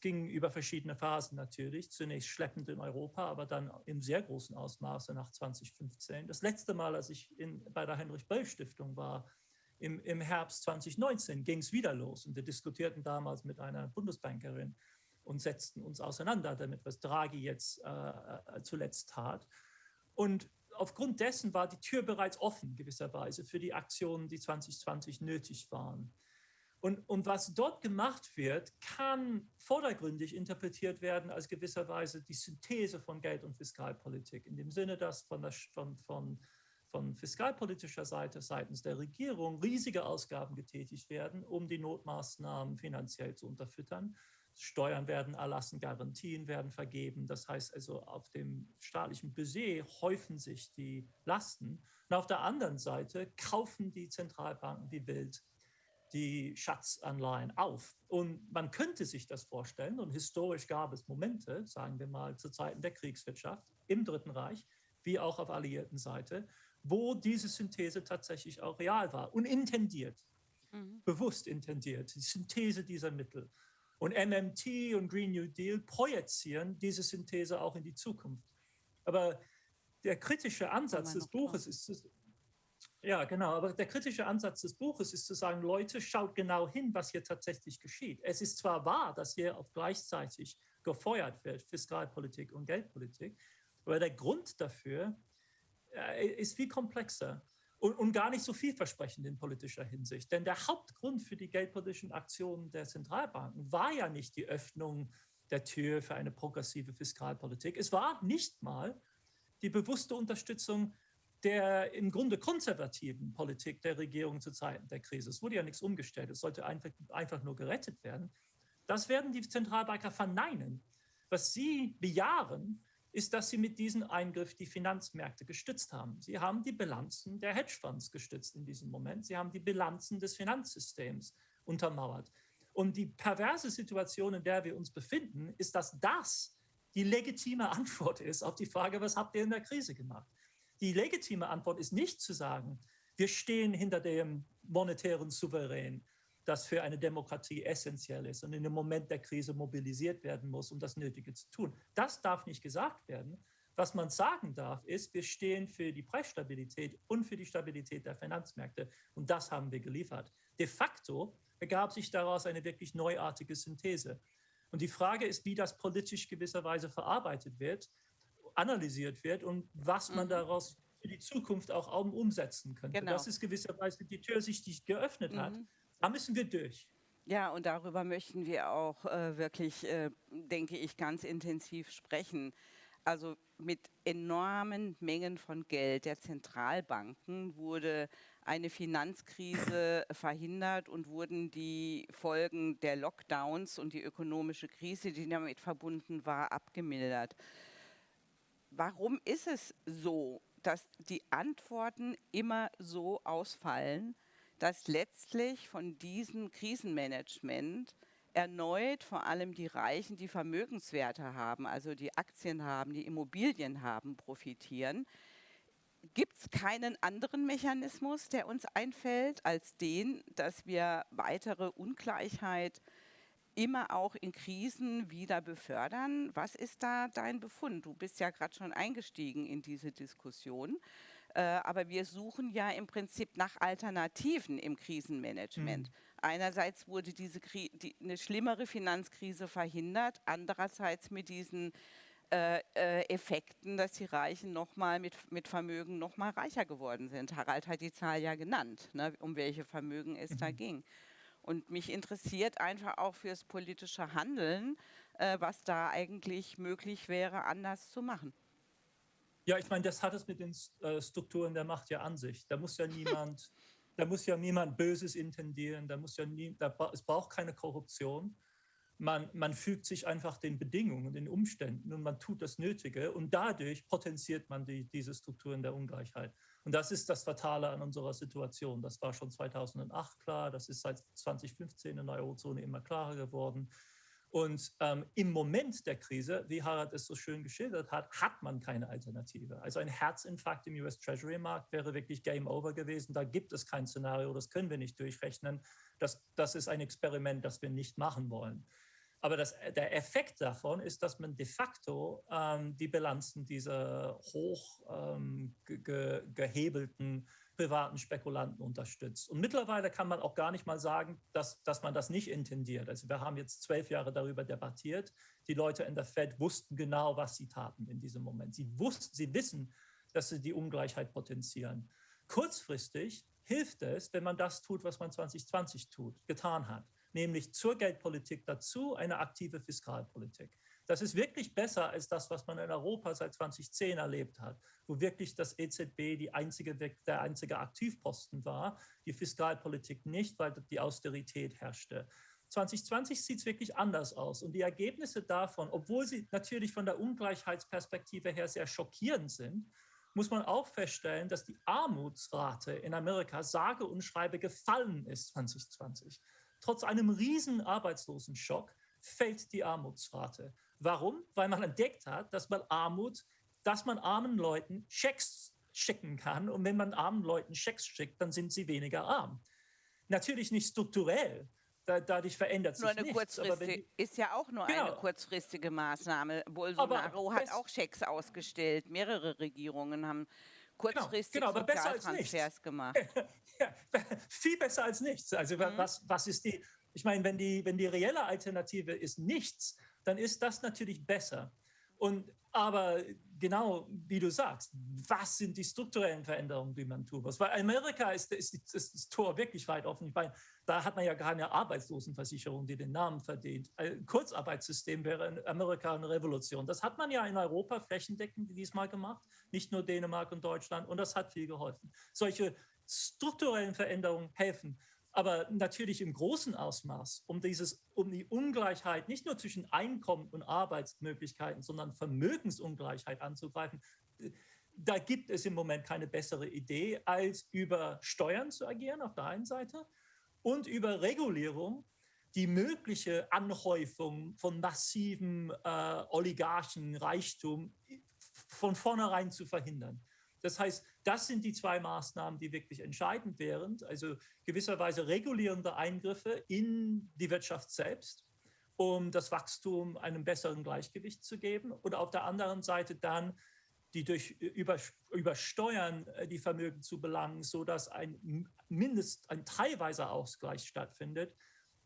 ging über verschiedene Phasen natürlich, zunächst schleppend in Europa, aber dann im sehr großen Ausmaße nach 2015. Das letzte Mal, als ich in, bei der Heinrich-Böll-Stiftung war, im, im Herbst 2019, ging es wieder los. Und wir diskutierten damals mit einer Bundesbankerin und setzten uns auseinander damit, was Draghi jetzt äh, äh zuletzt tat. Und aufgrund dessen war die Tür bereits offen, gewisserweise, für die Aktionen, die 2020 nötig waren. Und, und was dort gemacht wird, kann vordergründig interpretiert werden als gewisserweise die Synthese von Geld- und Fiskalpolitik, in dem Sinne, dass von, der, von, von, von fiskalpolitischer Seite seitens der Regierung riesige Ausgaben getätigt werden, um die Notmaßnahmen finanziell zu unterfüttern. Steuern werden erlassen, Garantien werden vergeben. Das heißt also, auf dem staatlichen Budget häufen sich die Lasten. Und auf der anderen Seite kaufen die Zentralbanken wie wild die Schatzanleihen auf. Und man könnte sich das vorstellen, und historisch gab es Momente, sagen wir mal zu Zeiten der Kriegswirtschaft im Dritten Reich, wie auch auf alliierten Seite, wo diese Synthese tatsächlich auch real war und intendiert, mhm. bewusst intendiert, die Synthese dieser Mittel. Und MMT und Green New Deal projizieren diese Synthese auch in die Zukunft. Aber der kritische Ansatz des Buches ist, ja, genau. Aber der kritische Ansatz des Buches ist zu sagen, Leute, schaut genau hin, was hier tatsächlich geschieht. Es ist zwar wahr, dass hier auch gleichzeitig gefeuert wird, Fiskalpolitik und Geldpolitik, aber der Grund dafür ist viel komplexer und, und gar nicht so vielversprechend in politischer Hinsicht. Denn der Hauptgrund für die geldpolitischen Aktionen der Zentralbanken war ja nicht die Öffnung der Tür für eine progressive Fiskalpolitik. Es war nicht mal die bewusste Unterstützung der im Grunde konservativen Politik der Regierung zu Zeiten der Krise. Es wurde ja nichts umgestellt, es sollte einfach, einfach nur gerettet werden. Das werden die Zentralbanker verneinen. Was sie bejahen, ist, dass sie mit diesem Eingriff die Finanzmärkte gestützt haben. Sie haben die Bilanzen der Hedgefonds gestützt in diesem Moment. Sie haben die Bilanzen des Finanzsystems untermauert. Und die perverse Situation, in der wir uns befinden, ist, dass das die legitime Antwort ist auf die Frage, was habt ihr in der Krise gemacht? Die legitime Antwort ist nicht zu sagen, wir stehen hinter dem monetären Souverän, das für eine Demokratie essentiell ist und in dem Moment der Krise mobilisiert werden muss, um das Nötige zu tun. Das darf nicht gesagt werden. Was man sagen darf, ist, wir stehen für die Preisstabilität und für die Stabilität der Finanzmärkte. Und das haben wir geliefert. De facto ergab sich daraus eine wirklich neuartige Synthese. Und die Frage ist, wie das politisch gewisserweise verarbeitet wird analysiert wird und was man mhm. daraus für die Zukunft auch umsetzen könnte. Genau. Das ist gewisserweise die Tür, sich die geöffnet hat. Da müssen wir durch. Ja, und darüber möchten wir auch äh, wirklich, äh, denke ich, ganz intensiv sprechen. Also mit enormen Mengen von Geld der Zentralbanken wurde eine Finanzkrise verhindert und wurden die Folgen der Lockdowns und die ökonomische Krise, die damit verbunden war, abgemildert warum ist es so, dass die Antworten immer so ausfallen, dass letztlich von diesem Krisenmanagement erneut vor allem die Reichen, die Vermögenswerte haben, also die Aktien haben, die Immobilien haben, profitieren. Gibt es keinen anderen Mechanismus, der uns einfällt, als den, dass wir weitere Ungleichheit immer auch in Krisen wieder befördern. Was ist da dein Befund? Du bist ja gerade schon eingestiegen in diese Diskussion. Äh, aber wir suchen ja im Prinzip nach Alternativen im Krisenmanagement. Mhm. Einerseits wurde diese die, eine schlimmere Finanzkrise verhindert, andererseits mit diesen äh, äh, Effekten, dass die Reichen nochmal mit, mit Vermögen nochmal reicher geworden sind. Harald hat die Zahl ja genannt, ne, um welche Vermögen es mhm. da ging. Und mich interessiert einfach auch fürs politische Handeln, äh, was da eigentlich möglich wäre, anders zu machen. Ja, ich meine, das hat es mit den äh, Strukturen der Macht ja an sich. Da muss ja niemand, da muss ja niemand Böses intendieren, da muss ja nie, da, es braucht keine Korruption. Man, man fügt sich einfach den Bedingungen, den Umständen und man tut das Nötige und dadurch potenziert man die, diese Strukturen der Ungleichheit. Und das ist das Fatale an unserer Situation. Das war schon 2008 klar, das ist seit 2015 in der Eurozone immer klarer geworden. Und ähm, im Moment der Krise, wie Harald es so schön geschildert hat, hat man keine Alternative. Also ein Herzinfarkt im US Treasury Markt wäre wirklich Game Over gewesen. Da gibt es kein Szenario, das können wir nicht durchrechnen. Das, das ist ein Experiment, das wir nicht machen wollen. Aber das, der Effekt davon ist, dass man de facto ähm, die Bilanzen dieser hoch ähm, ge, gehebelten privaten Spekulanten unterstützt. Und mittlerweile kann man auch gar nicht mal sagen, dass, dass man das nicht intendiert. Also wir haben jetzt zwölf Jahre darüber debattiert. Die Leute in der Fed wussten genau, was sie taten in diesem Moment. Sie, wussten, sie wissen, dass sie die Ungleichheit potenzieren. Kurzfristig hilft es, wenn man das tut, was man 2020 tut, getan hat, nämlich zur Geldpolitik dazu eine aktive Fiskalpolitik. Das ist wirklich besser als das, was man in Europa seit 2010 erlebt hat, wo wirklich das EZB einzige, der einzige Aktivposten war, die Fiskalpolitik nicht, weil die Austerität herrschte. 2020 sieht es wirklich anders aus. Und die Ergebnisse davon, obwohl sie natürlich von der Ungleichheitsperspektive her sehr schockierend sind, muss man auch feststellen, dass die Armutsrate in Amerika sage und schreibe gefallen ist 2020. Trotz einem riesen Arbeitslosenschock fällt die Armutsrate. Warum? Weil man entdeckt hat, dass man Armut, dass man armen Leuten Schecks schicken kann. Und wenn man armen Leuten Schecks schickt, dann sind sie weniger arm. Natürlich nicht strukturell. dadurch verändert sich nur eine nichts. Kurzfristige, ist ja auch nur genau. eine kurzfristige Maßnahme. Bolsonaro hat auch Schecks ausgestellt. Mehrere Regierungen haben kurzfristig genau, genau, Sozialtransfers gemacht. ja, viel besser als nichts. Also mhm. was, was ist die, ich meine, wenn die, wenn die reelle Alternative ist nichts, dann ist das natürlich besser. Und aber genau wie du sagst, was sind die strukturellen Veränderungen, die man tun muss? Weil Amerika ist, ist, ist das Tor wirklich weit offen. Ich meine, da hat man ja keine Arbeitslosenversicherung, die den Namen verdient. Ein Kurzarbeitssystem wäre in Amerika eine Revolution. Das hat man ja in Europa flächendeckend diesmal gemacht, nicht nur Dänemark und Deutschland. Und das hat viel geholfen. Solche strukturellen Veränderungen helfen aber natürlich im großen Ausmaß, um, dieses, um die Ungleichheit nicht nur zwischen Einkommen und Arbeitsmöglichkeiten, sondern Vermögensungleichheit anzugreifen, da gibt es im Moment keine bessere Idee, als über Steuern zu agieren auf der einen Seite und über Regulierung die mögliche Anhäufung von massivem äh, Oligarchenreichtum von vornherein zu verhindern. Das heißt, das sind die zwei Maßnahmen, die wirklich entscheidend wären. Also gewisserweise regulierende Eingriffe in die Wirtschaft selbst, um das Wachstum einem besseren Gleichgewicht zu geben. Und auf der anderen Seite dann die durch über, über Steuern äh, die Vermögen zu belangen, sodass ein mindest ein teilweiser Ausgleich stattfindet.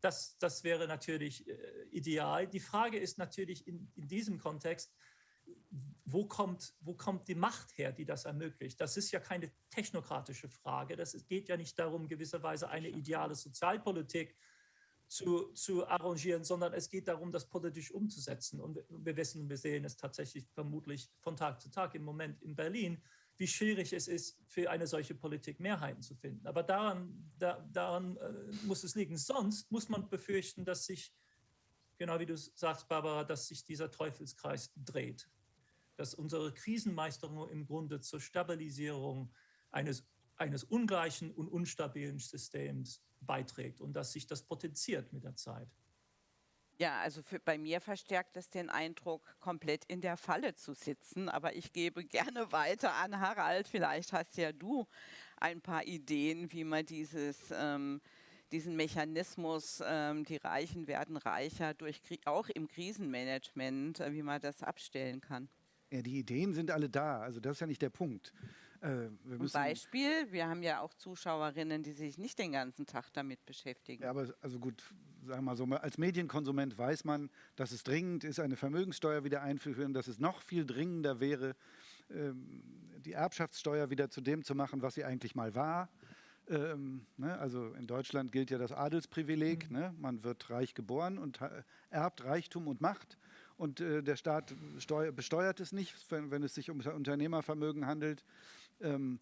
Das, das wäre natürlich äh, ideal. Die Frage ist natürlich in, in diesem Kontext, wo kommt, wo kommt die Macht her, die das ermöglicht? Das ist ja keine technokratische Frage. Das geht ja nicht darum, gewisserweise eine ideale Sozialpolitik zu, zu arrangieren, sondern es geht darum, das politisch umzusetzen. Und wir wissen, wir sehen es tatsächlich vermutlich von Tag zu Tag im Moment in Berlin, wie schwierig es ist, für eine solche Politik Mehrheiten zu finden. Aber daran, da, daran äh, muss es liegen. Sonst muss man befürchten, dass sich genau wie du sagst, Barbara, dass sich dieser Teufelskreis dreht. Dass unsere Krisenmeisterung im Grunde zur Stabilisierung eines, eines ungleichen und unstabilen Systems beiträgt und dass sich das potenziert mit der Zeit. Ja, also für, bei mir verstärkt es den Eindruck, komplett in der Falle zu sitzen. Aber ich gebe gerne weiter an Harald. Vielleicht hast ja du ein paar Ideen, wie man dieses ähm, diesen Mechanismus, ähm, die Reichen werden reicher, durch, auch im Krisenmanagement, äh, wie man das abstellen kann. Ja, die Ideen sind alle da, also das ist ja nicht der Punkt. Äh, Ein Beispiel, wir haben ja auch Zuschauerinnen, die sich nicht den ganzen Tag damit beschäftigen. Ja, aber also gut, sagen wir mal so, als Medienkonsument weiß man, dass es dringend ist, eine Vermögenssteuer wieder einzuführen, dass es noch viel dringender wäre, ähm, die Erbschaftssteuer wieder zu dem zu machen, was sie eigentlich mal war. Ähm, ne, also in Deutschland gilt ja das Adelsprivileg. Mhm. Ne? Man wird reich geboren und erbt Reichtum und Macht. Und äh, der Staat steuer, besteuert es nicht, wenn, wenn, es sich um Unternehmervermögen handelt. Ähm,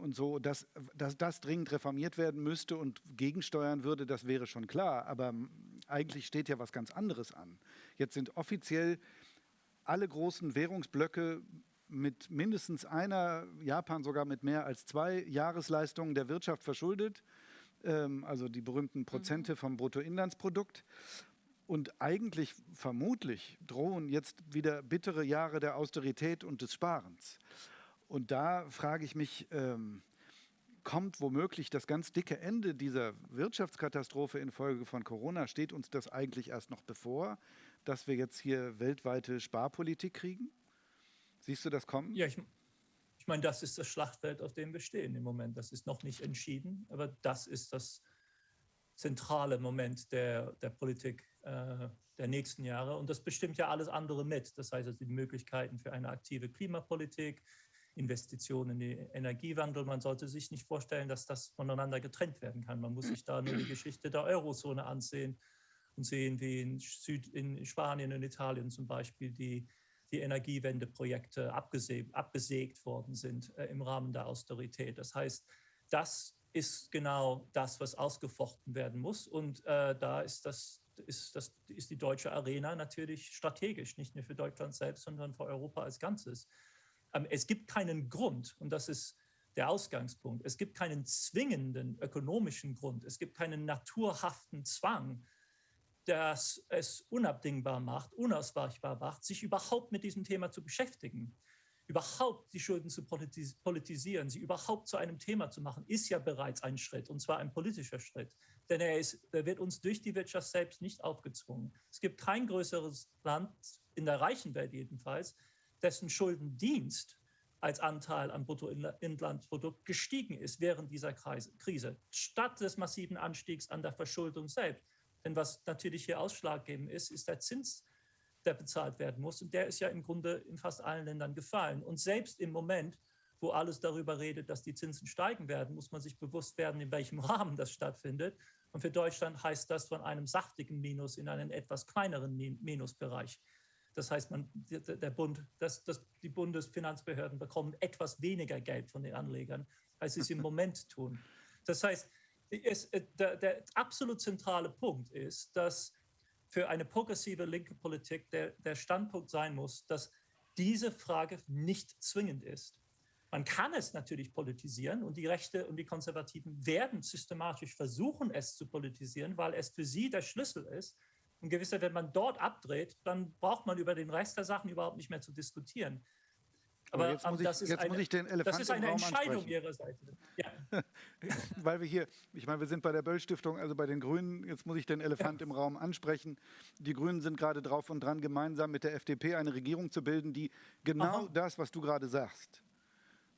und so, dass, dass das dringend reformiert werden müsste und gegensteuern würde, das wäre schon klar. Aber eigentlich steht ja was ganz anderes an. Jetzt sind offiziell alle großen Währungsblöcke mit mindestens einer, Japan sogar mit mehr als zwei Jahresleistungen der Wirtschaft verschuldet, ähm, also die berühmten Prozente mhm. vom Bruttoinlandsprodukt. Und eigentlich, vermutlich, drohen jetzt wieder bittere Jahre der Austerität und des Sparens. Und da frage ich mich, ähm, kommt womöglich das ganz dicke Ende dieser Wirtschaftskatastrophe infolge von Corona? Steht uns das eigentlich erst noch bevor, dass wir jetzt hier weltweite Sparpolitik kriegen? Siehst du das kommen? Ja, ich, ich meine, das ist das Schlachtfeld, auf dem wir stehen im Moment. Das ist noch nicht entschieden, aber das ist das zentrale Moment der, der Politik der nächsten Jahre. Und das bestimmt ja alles andere mit. Das heißt, also die Möglichkeiten für eine aktive Klimapolitik, Investitionen in den Energiewandel. Man sollte sich nicht vorstellen, dass das voneinander getrennt werden kann. Man muss sich da nur die Geschichte der Eurozone ansehen und sehen, wie in, Süd, in Spanien und Italien zum Beispiel die, die Energiewendeprojekte abgesägt, abgesägt worden sind äh, im Rahmen der Austerität. Das heißt, das ist genau das, was ausgefochten werden muss. Und äh, da ist, das, ist, das, ist die deutsche Arena natürlich strategisch, nicht nur für Deutschland selbst, sondern für Europa als Ganzes. Ähm, es gibt keinen Grund, und das ist der Ausgangspunkt, es gibt keinen zwingenden ökonomischen Grund, es gibt keinen naturhaften Zwang, das es unabdingbar macht, unausweichbar macht, sich überhaupt mit diesem Thema zu beschäftigen überhaupt die Schulden zu politisieren, sie überhaupt zu einem Thema zu machen, ist ja bereits ein Schritt, und zwar ein politischer Schritt. Denn er, ist, er wird uns durch die Wirtschaft selbst nicht aufgezwungen. Es gibt kein größeres Land, in der reichen Welt jedenfalls, dessen Schuldendienst als Anteil am Bruttoinlandsprodukt gestiegen ist während dieser Krise, statt des massiven Anstiegs an der Verschuldung selbst. Denn was natürlich hier ausschlaggebend ist, ist der Zins, der bezahlt werden muss. Und der ist ja im Grunde in fast allen Ländern gefallen. Und selbst im Moment, wo alles darüber redet, dass die Zinsen steigen werden, muss man sich bewusst werden, in welchem Rahmen das stattfindet. Und für Deutschland heißt das von einem sachtigen Minus in einen etwas kleineren Minusbereich. Das heißt, man, der Bund, das, das, die Bundesfinanzbehörden bekommen etwas weniger Geld von den Anlegern, als sie es im Moment tun. Das heißt, es, äh, der, der absolut zentrale Punkt ist, dass für eine progressive linke Politik der, der Standpunkt sein muss, dass diese Frage nicht zwingend ist. Man kann es natürlich politisieren und die Rechte und die Konservativen werden systematisch versuchen, es zu politisieren, weil es für sie der Schlüssel ist. Und gewisser, wenn man dort abdreht, dann braucht man über den Rest der Sachen überhaupt nicht mehr zu diskutieren. Aber, Aber jetzt, muss ich, das, ist jetzt eine, muss ich den Elefant das ist eine Entscheidung Ihrer Seite. Ja. Weil wir hier, ich meine, wir sind bei der Böll-Stiftung, also bei den Grünen, jetzt muss ich den Elefant ja. im Raum ansprechen. Die Grünen sind gerade drauf und dran, gemeinsam mit der FDP eine Regierung zu bilden, die genau Aha. das, was du gerade sagst,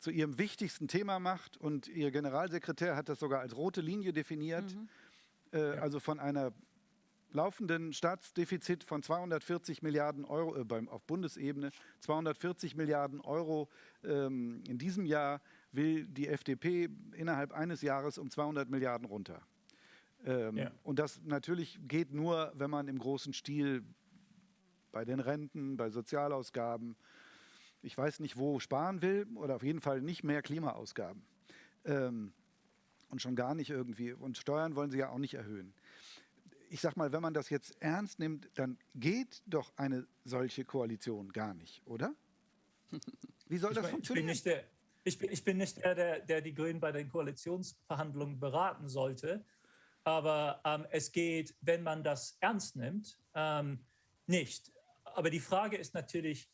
zu ihrem wichtigsten Thema macht. Und ihr Generalsekretär hat das sogar als rote Linie definiert. Mhm. Äh, ja. Also von einer laufenden Staatsdefizit von 240 Milliarden Euro äh, beim, auf Bundesebene, 240 Milliarden Euro ähm, in diesem Jahr will die FDP innerhalb eines Jahres um 200 Milliarden runter. Ähm, ja. Und das natürlich geht nur, wenn man im großen Stil bei den Renten, bei Sozialausgaben, ich weiß nicht wo, sparen will oder auf jeden Fall nicht mehr Klimaausgaben. Ähm, und schon gar nicht irgendwie. Und Steuern wollen sie ja auch nicht erhöhen ich sag mal, wenn man das jetzt ernst nimmt, dann geht doch eine solche Koalition gar nicht, oder? Wie soll ich das mein, funktionieren? Ich bin, der, ich, bin, ich bin nicht der, der, der, die Grünen bei den Koalitionsverhandlungen beraten sollte. Aber ähm, es geht, wenn man das ernst nimmt, ähm, nicht. Aber die Frage ist natürlich,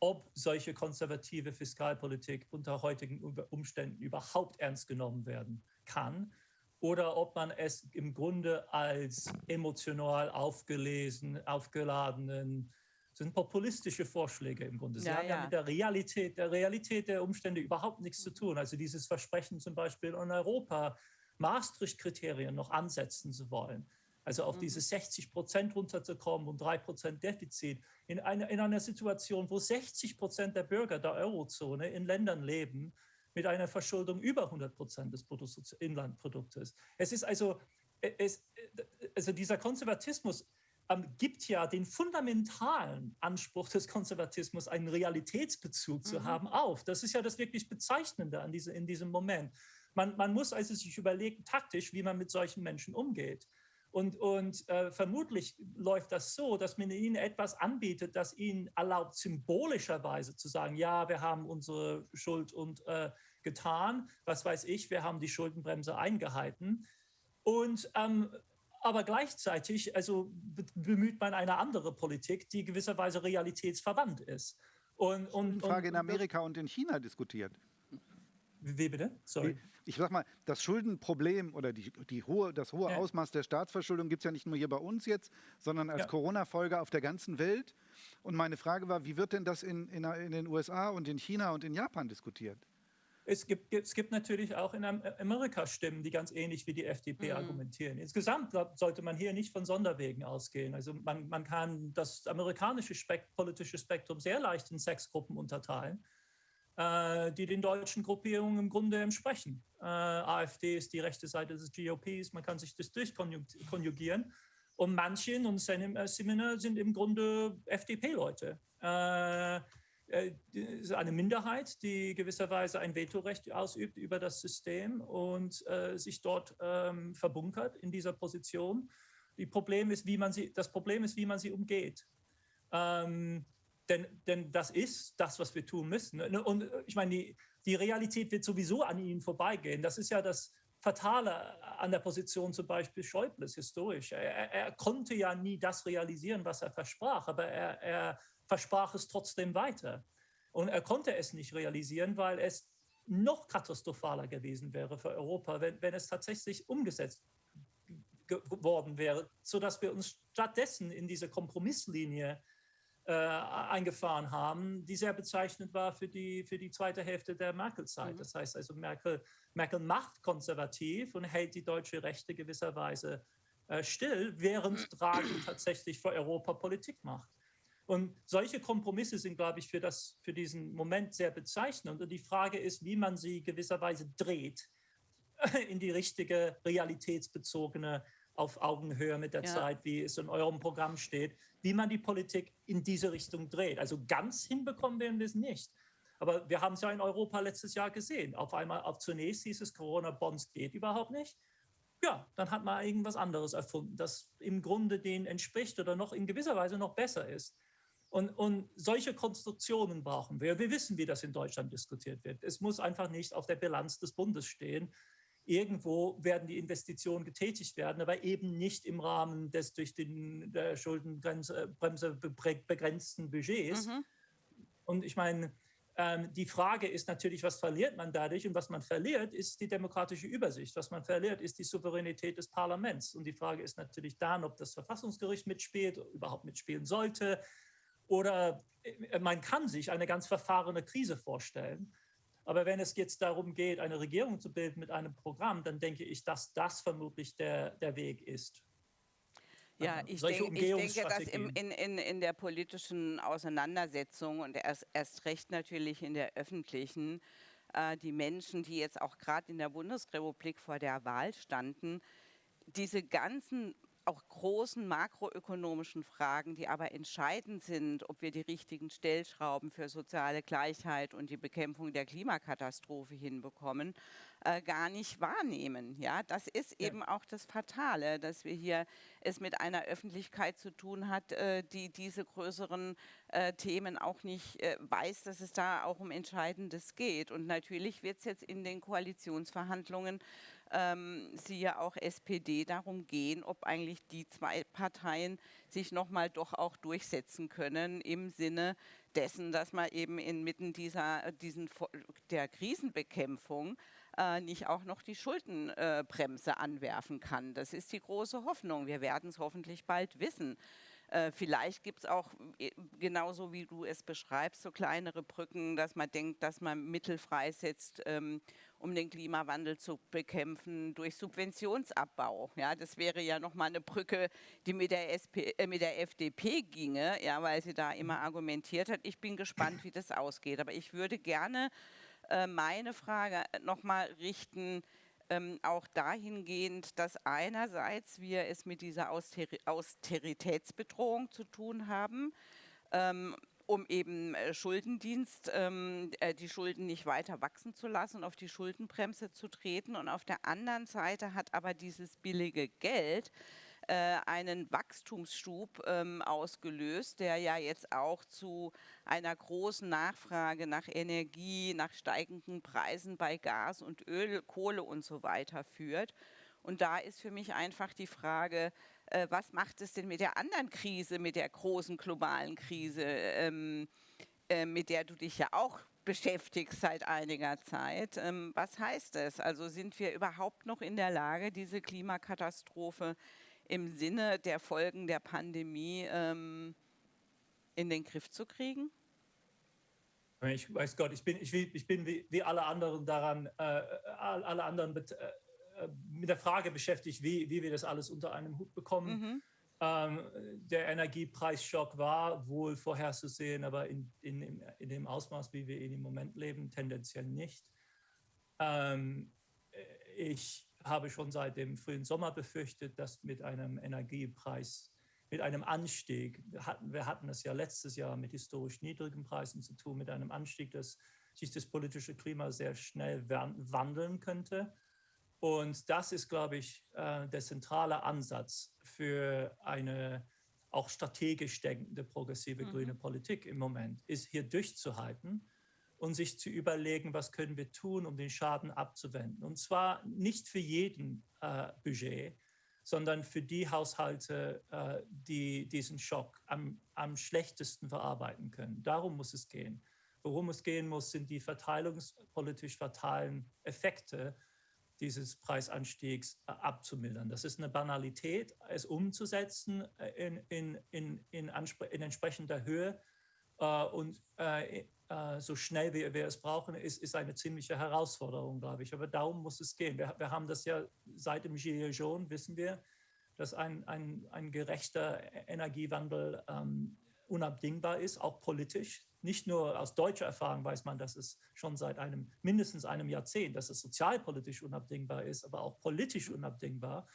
ob solche konservative Fiskalpolitik unter heutigen Umständen überhaupt ernst genommen werden kann oder ob man es im Grunde als emotional aufgelesen, aufgeladenen, sind populistische Vorschläge im Grunde. Sie ja, haben ja, ja, mit der Realität, der Realität der Umstände überhaupt nichts zu tun. Also dieses Versprechen zum Beispiel in Europa, Maastricht-Kriterien noch ansetzen zu wollen. Also auf mhm. diese 60 Prozent runterzukommen und 3 Prozent Defizit in, eine, in einer Situation, wo 60 Prozent der Bürger der Eurozone in Ländern leben, mit einer Verschuldung über 100 Prozent des Bruttoinlandproduktes. Es ist also, äh, es, äh, also dieser Konservatismus ähm, gibt ja den fundamentalen Anspruch des Konservatismus, einen Realitätsbezug zu mhm. haben, auf. Das ist ja das wirklich Bezeichnende an diese, in diesem Moment. Man, man muss also sich überlegen, taktisch, wie man mit solchen Menschen umgeht. Und, und äh, vermutlich läuft das so, dass man ihnen etwas anbietet, das ihnen erlaubt, symbolischerweise zu sagen, ja, wir haben unsere Schuld und äh, getan, was weiß ich, wir haben die Schuldenbremse eingehalten. Und ähm, aber gleichzeitig also bemüht man eine andere Politik, die gewisserweise realitätsverwandt ist. Und, und, Frage und, in Amerika und in China diskutiert. Wie bitte? Sorry. Ich sag mal, das Schuldenproblem oder die, die hohe, das hohe ja. Ausmaß der Staatsverschuldung gibt es ja nicht nur hier bei uns jetzt, sondern als ja. Corona-Folge auf der ganzen Welt. Und meine Frage war, wie wird denn das in, in, in den USA und in China und in Japan diskutiert? Es gibt, es gibt natürlich auch in Amerika Stimmen, die ganz ähnlich wie die FDP mhm. argumentieren. Insgesamt sollte man hier nicht von Sonderwegen ausgehen. Also man, man kann das amerikanische Spekt politische Spektrum sehr leicht in sechs Gruppen unterteilen, die den deutschen Gruppierungen im Grunde entsprechen. Äh, AfD ist die rechte Seite des GOPs, man kann sich das durchkonjugieren. Und manche in uns Seminar sind im Grunde FDP-Leute. Äh, äh, eine Minderheit, die gewisserweise ein Vetorecht ausübt über das System und äh, sich dort ähm, verbunkert in dieser Position. Die Problem ist, wie man sie, das Problem ist, wie man sie umgeht. Ähm, denn, denn das ist das, was wir tun müssen. Und ich meine, die, die Realität wird sowieso an ihnen vorbeigehen. Das ist ja das Fatale an der Position zum Beispiel Schäubles historisch. Er, er konnte ja nie das realisieren, was er versprach, aber er, er versprach es trotzdem weiter. Und er konnte es nicht realisieren, weil es noch katastrophaler gewesen wäre für Europa, wenn, wenn es tatsächlich umgesetzt geworden wäre, sodass wir uns stattdessen in diese Kompromisslinie äh, eingefahren haben, die sehr bezeichnend war für die, für die zweite Hälfte der Merkel-Zeit. Mhm. Das heißt also, Merkel, Merkel macht konservativ und hält die deutsche Rechte gewisserweise äh, still, während Draghi tatsächlich für Europa Politik macht. Und solche Kompromisse sind, glaube ich, für, das, für diesen Moment sehr bezeichnend. Und die Frage ist, wie man sie gewisserweise dreht in die richtige realitätsbezogene auf Augenhöhe mit der ja. Zeit, wie es in eurem Programm steht, wie man die Politik in diese Richtung dreht. Also ganz hinbekommen werden wir es nicht. Aber wir haben es ja in Europa letztes Jahr gesehen. Auf einmal, auf zunächst hieß es, Corona-Bonds geht überhaupt nicht. Ja, dann hat man irgendwas anderes erfunden, das im Grunde denen entspricht oder noch in gewisser Weise noch besser ist. Und, und solche Konstruktionen brauchen wir. Wir wissen, wie das in Deutschland diskutiert wird. Es muss einfach nicht auf der Bilanz des Bundes stehen. Irgendwo werden die Investitionen getätigt werden, aber eben nicht im Rahmen des durch den der Schuldenbremse begrenzten Budgets. Mhm. Und ich meine, ähm, die Frage ist natürlich, was verliert man dadurch? Und was man verliert, ist die demokratische Übersicht. Was man verliert, ist die Souveränität des Parlaments. Und die Frage ist natürlich dann, ob das Verfassungsgericht mitspielt, überhaupt mitspielen sollte oder äh, man kann sich eine ganz verfahrene Krise vorstellen. Aber wenn es jetzt darum geht, eine Regierung zu bilden mit einem Programm, dann denke ich, dass das vermutlich der, der Weg ist. Ja, ich, denk, ich denke, dass im, in, in, in der politischen Auseinandersetzung und erst, erst recht natürlich in der öffentlichen, äh, die Menschen, die jetzt auch gerade in der Bundesrepublik vor der Wahl standen, diese ganzen auch großen makroökonomischen Fragen, die aber entscheidend sind, ob wir die richtigen Stellschrauben für soziale Gleichheit und die Bekämpfung der Klimakatastrophe hinbekommen, äh, gar nicht wahrnehmen. Ja, das ist ja. eben auch das Fatale, dass wir hier es mit einer Öffentlichkeit zu tun hat, äh, die diese größeren äh, Themen auch nicht äh, weiß, dass es da auch um Entscheidendes geht. Und natürlich wird es jetzt in den Koalitionsverhandlungen ähm, siehe auch SPD, darum gehen, ob eigentlich die zwei Parteien sich nochmal doch auch durchsetzen können im Sinne dessen, dass man eben inmitten dieser, diesen, der Krisenbekämpfung äh, nicht auch noch die Schuldenbremse äh, anwerfen kann. Das ist die große Hoffnung. Wir werden es hoffentlich bald wissen. Äh, vielleicht gibt es auch, äh, genauso wie du es beschreibst, so kleinere Brücken, dass man denkt, dass man Mittel freisetzt, ähm, um den Klimawandel zu bekämpfen durch Subventionsabbau. Ja, das wäre ja nochmal eine Brücke, die mit der, SP, äh, mit der FDP ginge, ja, weil sie da immer argumentiert hat. Ich bin gespannt, wie das ausgeht. Aber ich würde gerne äh, meine Frage nochmal richten, ähm, auch dahingehend, dass einerseits wir es mit dieser Austeri Austeritätsbedrohung zu tun haben, ähm, um eben äh, Schuldendienst, ähm, äh, die Schulden nicht weiter wachsen zu lassen, auf die Schuldenbremse zu treten. Und auf der anderen Seite hat aber dieses billige Geld einen Wachstumsschub ähm, ausgelöst, der ja jetzt auch zu einer großen Nachfrage nach Energie, nach steigenden Preisen bei Gas und Öl, Kohle und so weiter führt. Und da ist für mich einfach die Frage, äh, was macht es denn mit der anderen Krise, mit der großen globalen Krise, ähm, äh, mit der du dich ja auch beschäftigst seit einiger Zeit. Ähm, was heißt das? Also sind wir überhaupt noch in der Lage, diese Klimakatastrophe im Sinne der Folgen der Pandemie ähm, in den Griff zu kriegen? Ich weiß Gott, ich bin, ich, ich bin wie, wie alle anderen daran, äh, alle anderen äh, äh, mit der Frage beschäftigt, wie, wie wir das alles unter einem Hut bekommen. Mhm. Ähm, der Energiepreisschock war wohl vorherzusehen, aber in, in, in, dem Ausmaß, wie wir ihn im Moment leben, tendenziell nicht. Ähm, ich habe schon seit dem frühen Sommer befürchtet, dass mit einem Energiepreis, mit einem Anstieg, wir hatten, wir hatten es ja letztes Jahr mit historisch niedrigen Preisen zu tun, mit einem Anstieg, dass sich das politische Klima sehr schnell wandeln könnte. Und das ist, glaube ich, äh, der zentrale Ansatz für eine auch strategisch denkende progressive mhm. grüne Politik im Moment, ist hier durchzuhalten und sich zu überlegen, was können wir tun, um den Schaden abzuwenden. Und zwar nicht für jeden äh, Budget, sondern für die Haushalte, äh, die diesen Schock am, am schlechtesten verarbeiten können. Darum muss es gehen. Worum es gehen muss, sind die verteilungspolitisch fatalen Effekte dieses Preisanstiegs äh, abzumildern. Das ist eine Banalität, es umzusetzen äh, in, in, in, in, in entsprechender Höhe äh, und äh, äh, so schnell wie wir es brauchen, ist, ist eine ziemliche Herausforderung, glaube ich. Aber darum muss es gehen. Wir, wir haben das ja seit dem Gilets jaunes, wissen wir, dass ein, ein, ein gerechter Energiewandel ähm, unabdingbar ist, auch politisch. Nicht nur aus deutscher Erfahrung weiß man, dass es schon seit einem mindestens einem Jahrzehnt, dass es sozialpolitisch unabdingbar ist, aber auch politisch unabdingbar,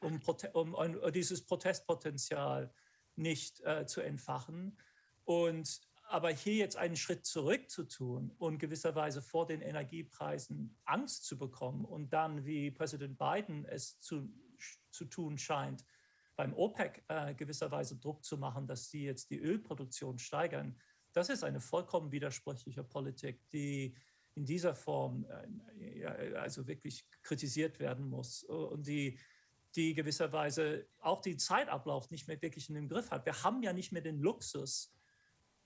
um, um, um dieses Protestpotenzial nicht äh, zu entfachen. Und aber hier jetzt einen Schritt zurück zu tun und gewisserweise vor den Energiepreisen Angst zu bekommen und dann, wie Präsident Biden es zu, zu tun scheint, beim OPEC äh, gewisserweise Druck zu machen, dass sie jetzt die Ölproduktion steigern, das ist eine vollkommen widersprüchliche Politik, die in dieser Form äh, also wirklich kritisiert werden muss und die, die gewisserweise auch den Zeitablauf nicht mehr wirklich in den Griff hat. Wir haben ja nicht mehr den Luxus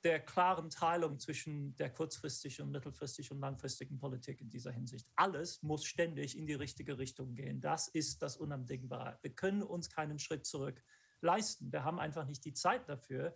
der klaren Teilung zwischen der kurzfristigen, mittelfristigen und langfristigen Politik in dieser Hinsicht. Alles muss ständig in die richtige Richtung gehen. Das ist das Unabdingbare. Wir können uns keinen Schritt zurück leisten. Wir haben einfach nicht die Zeit dafür.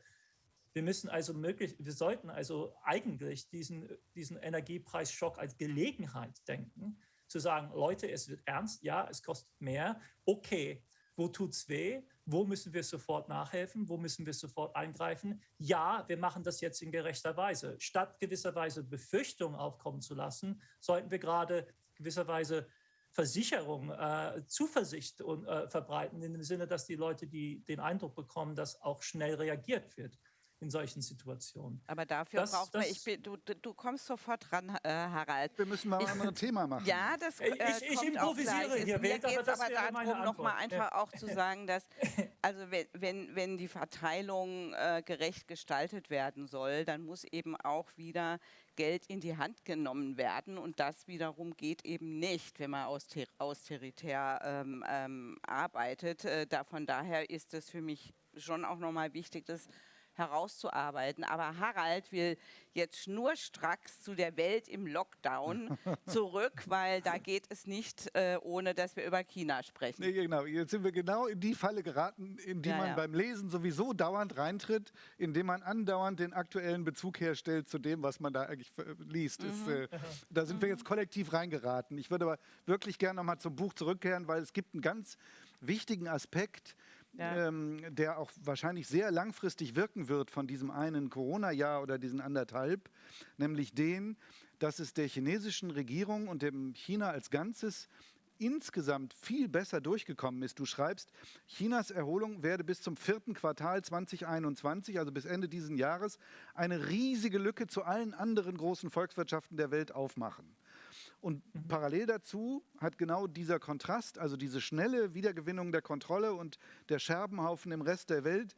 Wir müssen also möglich, wir sollten also eigentlich diesen, diesen Energiepreisschock als Gelegenheit denken, zu sagen, Leute, es wird ernst, ja, es kostet mehr, okay, wo tut es weh? Wo müssen wir sofort nachhelfen? Wo müssen wir sofort eingreifen? Ja, wir machen das jetzt in gerechter Weise. Statt gewisserweise Befürchtungen aufkommen zu lassen, sollten wir gerade gewisserweise Versicherung, äh, Zuversicht und, äh, verbreiten, in dem Sinne, dass die Leute die, den Eindruck bekommen, dass auch schnell reagiert wird in solchen Situationen. Aber dafür das, braucht man, ich bin, du, du kommst sofort ran, äh, Harald. Wir müssen mal ein anderes Thema machen. Ja, das äh, ich, ich improvisiere hier. Mir geht es aber darum, nochmal einfach ja. auch zu sagen, dass also wenn, wenn, wenn die Verteilung äh, gerecht gestaltet werden soll, dann muss eben auch wieder Geld in die Hand genommen werden. Und das wiederum geht eben nicht, wenn man auster austeritär ähm, ähm, arbeitet. Äh, da, von daher ist es für mich schon auch nochmal wichtig, dass herauszuarbeiten. Aber Harald will jetzt schnurstracks zu der Welt im Lockdown zurück, weil da geht es nicht, äh, ohne dass wir über China sprechen. Nee, genau, jetzt sind wir genau in die Falle geraten, in die ja, man ja. beim Lesen sowieso dauernd reintritt, indem man andauernd den aktuellen Bezug herstellt zu dem, was man da eigentlich liest. Mhm. Ist, äh, da sind mhm. wir jetzt kollektiv reingeraten. Ich würde aber wirklich gerne nochmal zum Buch zurückkehren, weil es gibt einen ganz wichtigen Aspekt, ja. ähm, der auch wahrscheinlich sehr langfristig wirken wird von diesem einen Corona-Jahr oder diesen anderthalb, nämlich den, dass es der chinesischen Regierung und dem China als Ganzes insgesamt viel besser durchgekommen ist. Du schreibst, Chinas Erholung werde bis zum vierten Quartal 2021, also bis Ende dieses Jahres, eine riesige Lücke zu allen anderen großen Volkswirtschaften der Welt aufmachen. Und mhm. parallel dazu hat genau dieser Kontrast, also diese schnelle Wiedergewinnung der Kontrolle und der Scherbenhaufen im Rest der Welt,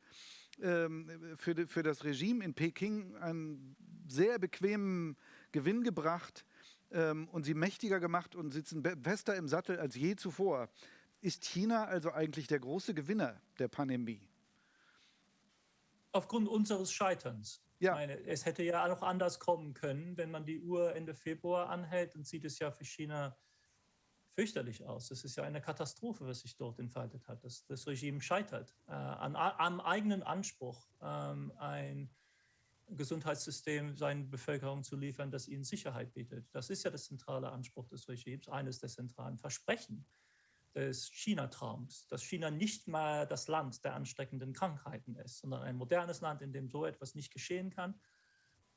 ähm, für, für das Regime in Peking einen sehr bequemen Gewinn gebracht ähm, und sie mächtiger gemacht und sitzen fester im Sattel als je zuvor. ist China also eigentlich der große Gewinner der Pandemie? Aufgrund unseres Scheiterns. Ja. Meine, es hätte ja auch anders kommen können. Wenn man die Uhr Ende Februar anhält, dann sieht es ja für China fürchterlich aus. Es ist ja eine Katastrophe, was sich dort entfaltet hat. Das, das Regime scheitert äh, an, am eigenen Anspruch, ähm, ein Gesundheitssystem seinen Bevölkerung zu liefern, das ihnen Sicherheit bietet. Das ist ja der zentrale Anspruch des Regimes, eines der zentralen Versprechen des China-Traums, dass China nicht mal das Land der ansteckenden Krankheiten ist, sondern ein modernes Land, in dem so etwas nicht geschehen kann.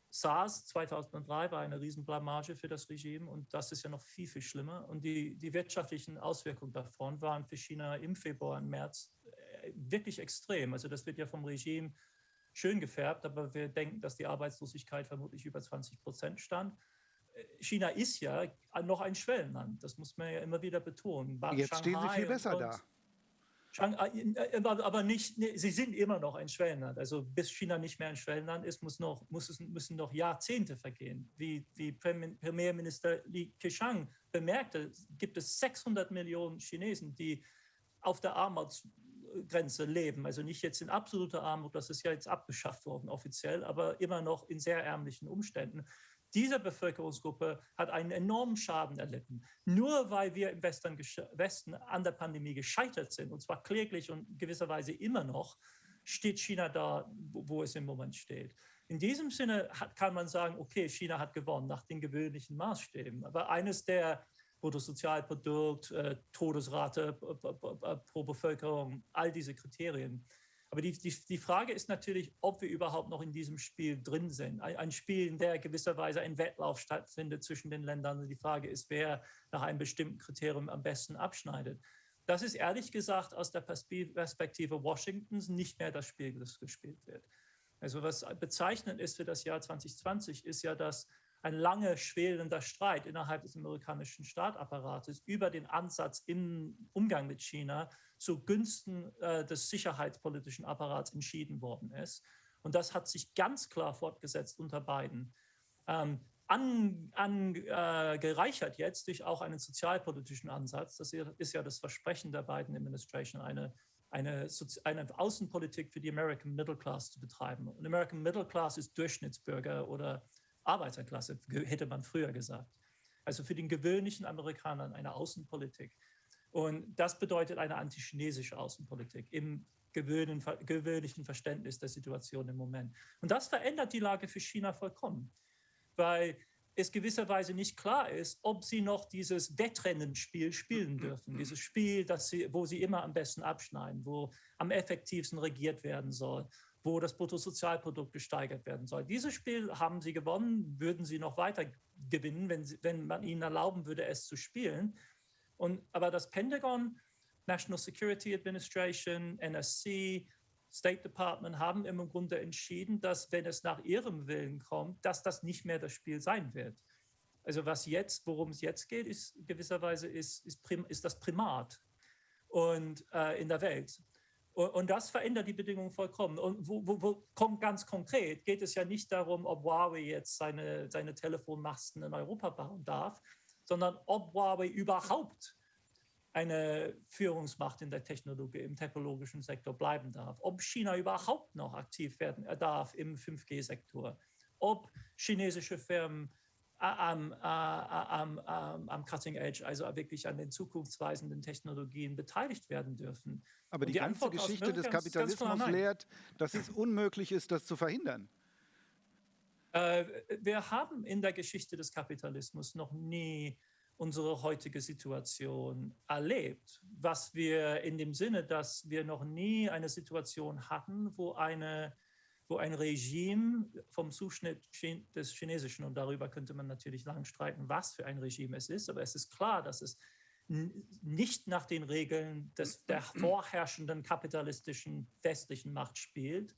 SARS 2003 war eine Riesenblamage für das Regime und das ist ja noch viel, viel schlimmer. Und die, die wirtschaftlichen Auswirkungen davon waren für China im Februar und März äh, wirklich extrem. Also das wird ja vom Regime schön gefärbt, aber wir denken, dass die Arbeitslosigkeit vermutlich über 20 Prozent stand. China ist ja noch ein Schwellenland, das muss man ja immer wieder betonen. Jetzt Shanghai stehen sie viel besser da. Shanghai, äh, aber nicht, sie sind immer noch ein Schwellenland. Also bis China nicht mehr ein Schwellenland ist, muss noch, muss es, müssen noch Jahrzehnte vergehen. Wie, wie Premierminister Li Keqiang bemerkte, gibt es 600 Millionen Chinesen, die auf der Armutsgrenze leben. Also nicht jetzt in absoluter Armut, das ist ja jetzt abgeschafft worden offiziell, aber immer noch in sehr ärmlichen Umständen. Diese Bevölkerungsgruppe hat einen enormen Schaden erlitten. Nur weil wir im Westen an der Pandemie gescheitert sind, und zwar kläglich und gewisserweise immer noch, steht China da, wo es im Moment steht. In diesem Sinne kann man sagen, okay, China hat gewonnen nach den gewöhnlichen Maßstäben. Aber eines der Bruttosozialprodukt, äh, Todesrate pro Bevölkerung, all diese Kriterien aber die, die, die Frage ist natürlich, ob wir überhaupt noch in diesem Spiel drin sind. Ein, ein Spiel, in der gewisserweise ein Wettlauf stattfindet zwischen den Ländern. Die Frage ist, wer nach einem bestimmten Kriterium am besten abschneidet. Das ist ehrlich gesagt aus der Perspektive Washingtons nicht mehr das Spiel, das gespielt wird. Also was bezeichnend ist für das Jahr 2020, ist ja, dass ein lange schwelender Streit innerhalb des amerikanischen Staatapparates über den Ansatz im Umgang mit China zugunsten äh, des sicherheitspolitischen Apparats entschieden worden ist. Und das hat sich ganz klar fortgesetzt unter Biden. Ähm, angereichert an, äh, jetzt durch auch einen sozialpolitischen Ansatz. Das ist ja das Versprechen der Biden Administration, eine, eine, eine Außenpolitik für die American Middle Class zu betreiben. Und American Middle Class ist Durchschnittsbürger oder Arbeiterklasse, hätte man früher gesagt. Also für den gewöhnlichen Amerikanern eine Außenpolitik. Und das bedeutet eine antichinesische Außenpolitik im gewöhnlichen Verständnis der Situation im Moment. Und das verändert die Lage für China vollkommen, weil es gewisserweise nicht klar ist, ob sie noch dieses Wettrennenspiel spielen dürfen. Dieses Spiel, das sie, wo sie immer am besten abschneiden, wo am effektivsten regiert werden soll, wo das Bruttosozialprodukt gesteigert werden soll. Dieses Spiel haben sie gewonnen, würden sie noch weiter gewinnen, wenn, sie, wenn man ihnen erlauben würde, es zu spielen. Und, aber das Pentagon, National Security Administration, NSC, State Department haben im Grunde entschieden, dass wenn es nach ihrem Willen kommt, dass das nicht mehr das Spiel sein wird. Also was jetzt, worum es jetzt geht, ist gewisserweise ist, ist, ist das Primat und äh, in der Welt. Und das verändert die Bedingungen vollkommen. Und wo, wo, wo kommt ganz konkret, geht es ja nicht darum, ob Huawei jetzt seine, seine Telefonmasten in Europa bauen darf, sondern ob Huawei überhaupt eine Führungsmacht in der Technologie, im technologischen Sektor bleiben darf, ob China überhaupt noch aktiv werden darf im 5G-Sektor, ob chinesische Firmen am, am, am, am Cutting Edge, also wirklich an den zukunftsweisenden Technologien beteiligt werden dürfen. Aber die, die, ganze Antwort Geschichte des Kapitalismus ganz lehrt, dass es unmöglich ist, das zu verhindern. Äh, wir haben in der Geschichte des Kapitalismus noch nie unsere heutige Situation erlebt, was wir in dem Sinne, dass wir noch nie eine Situation hatten, wo eine wo ein Regime vom Zuschnitt des Chinesischen, und darüber könnte man natürlich lang streiten, was für ein Regime es ist, aber es ist klar, dass es nicht nach den Regeln des, der vorherrschenden kapitalistischen westlichen Macht spielt,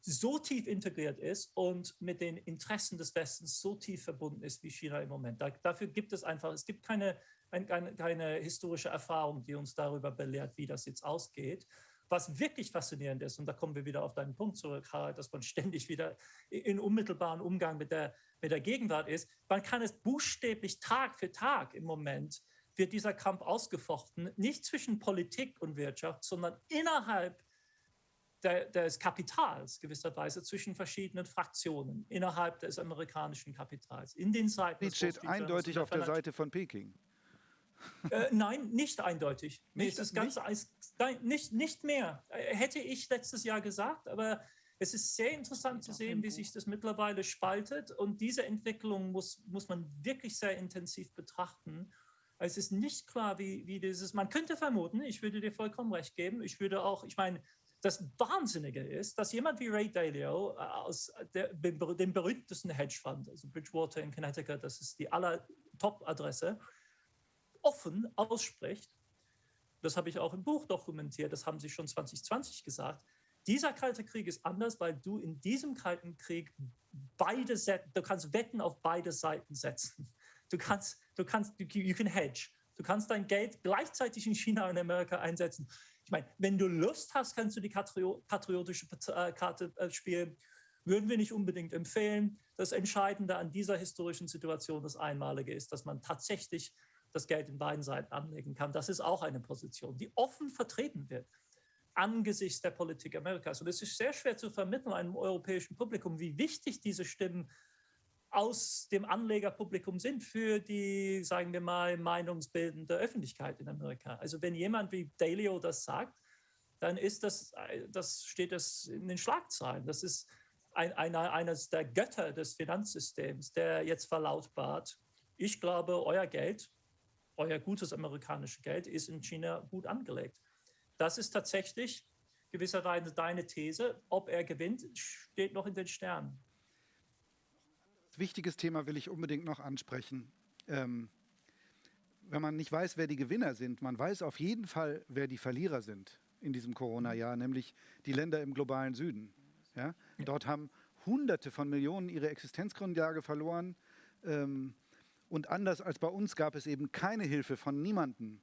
so tief integriert ist und mit den Interessen des Westens so tief verbunden ist wie China im Moment. Da, dafür gibt es einfach, es gibt keine, keine, keine historische Erfahrung, die uns darüber belehrt, wie das jetzt ausgeht. Was wirklich faszinierend ist, und da kommen wir wieder auf deinen Punkt zurück, Harald, dass man ständig wieder in unmittelbaren Umgang mit der, mit der Gegenwart ist, man kann es buchstäblich Tag für Tag im Moment wird dieser Kampf ausgefochten, nicht zwischen Politik und Wirtschaft, sondern innerhalb der, des Kapitals gewisserweise zwischen verschiedenen Fraktionen innerhalb des amerikanischen Kapitals. In den Zeiten. Das steht eindeutig auf der Seite von Peking. Äh, nein, nicht eindeutig. Nicht, ist ganz, nicht? Nein, nicht, nicht mehr. Äh, hätte ich letztes Jahr gesagt, aber es ist sehr interessant zu sehen, wie sich das mittlerweile spaltet. Und diese Entwicklung muss, muss man wirklich sehr intensiv betrachten. Es ist nicht klar, wie, wie dieses, man könnte vermuten, ich würde dir vollkommen recht geben, ich würde auch, ich meine, das Wahnsinnige ist, dass jemand wie Ray Dalio äh, aus der, dem berühmtesten Hedgefonds, also Bridgewater in Connecticut, das ist die aller Top-Adresse, offen ausspricht, das habe ich auch im Buch dokumentiert, das haben sie schon 2020 gesagt, dieser Kalte Krieg ist anders, weil du in diesem Kalten Krieg beide, du kannst Wetten auf beide Seiten setzen. Du kannst, du kannst, you can hedge. Du kannst dein Geld gleichzeitig in China und Amerika einsetzen. Ich meine, wenn du Lust hast, kannst du die patriotische äh, Karte äh, spielen. Würden wir nicht unbedingt empfehlen. Das Entscheidende an dieser historischen Situation, das Einmalige ist, dass man tatsächlich das Geld in beiden Seiten anlegen kann. Das ist auch eine Position, die offen vertreten wird angesichts der Politik Amerikas. Und es ist sehr schwer zu vermitteln einem europäischen Publikum, wie wichtig diese Stimmen aus dem Anlegerpublikum sind für die, sagen wir mal, meinungsbildende Öffentlichkeit in Amerika. Also wenn jemand wie Dalio das sagt, dann ist das, das steht das in den Schlagzeilen. Das ist ein, einer, eines der Götter des Finanzsystems, der jetzt verlautbart, ich glaube, euer Geld, euer gutes amerikanisches Geld ist in China gut angelegt. Das ist tatsächlich gewisserweise deine These. Ob er gewinnt, steht noch in den Sternen. Ein wichtiges Thema will ich unbedingt noch ansprechen. Ähm, wenn man nicht weiß, wer die Gewinner sind, man weiß auf jeden Fall, wer die Verlierer sind in diesem Corona-Jahr, nämlich die Länder im globalen Süden. Ja? Dort haben Hunderte von Millionen ihre Existenzgrundlage verloren. Ähm, und anders als bei uns gab es eben keine Hilfe von niemandem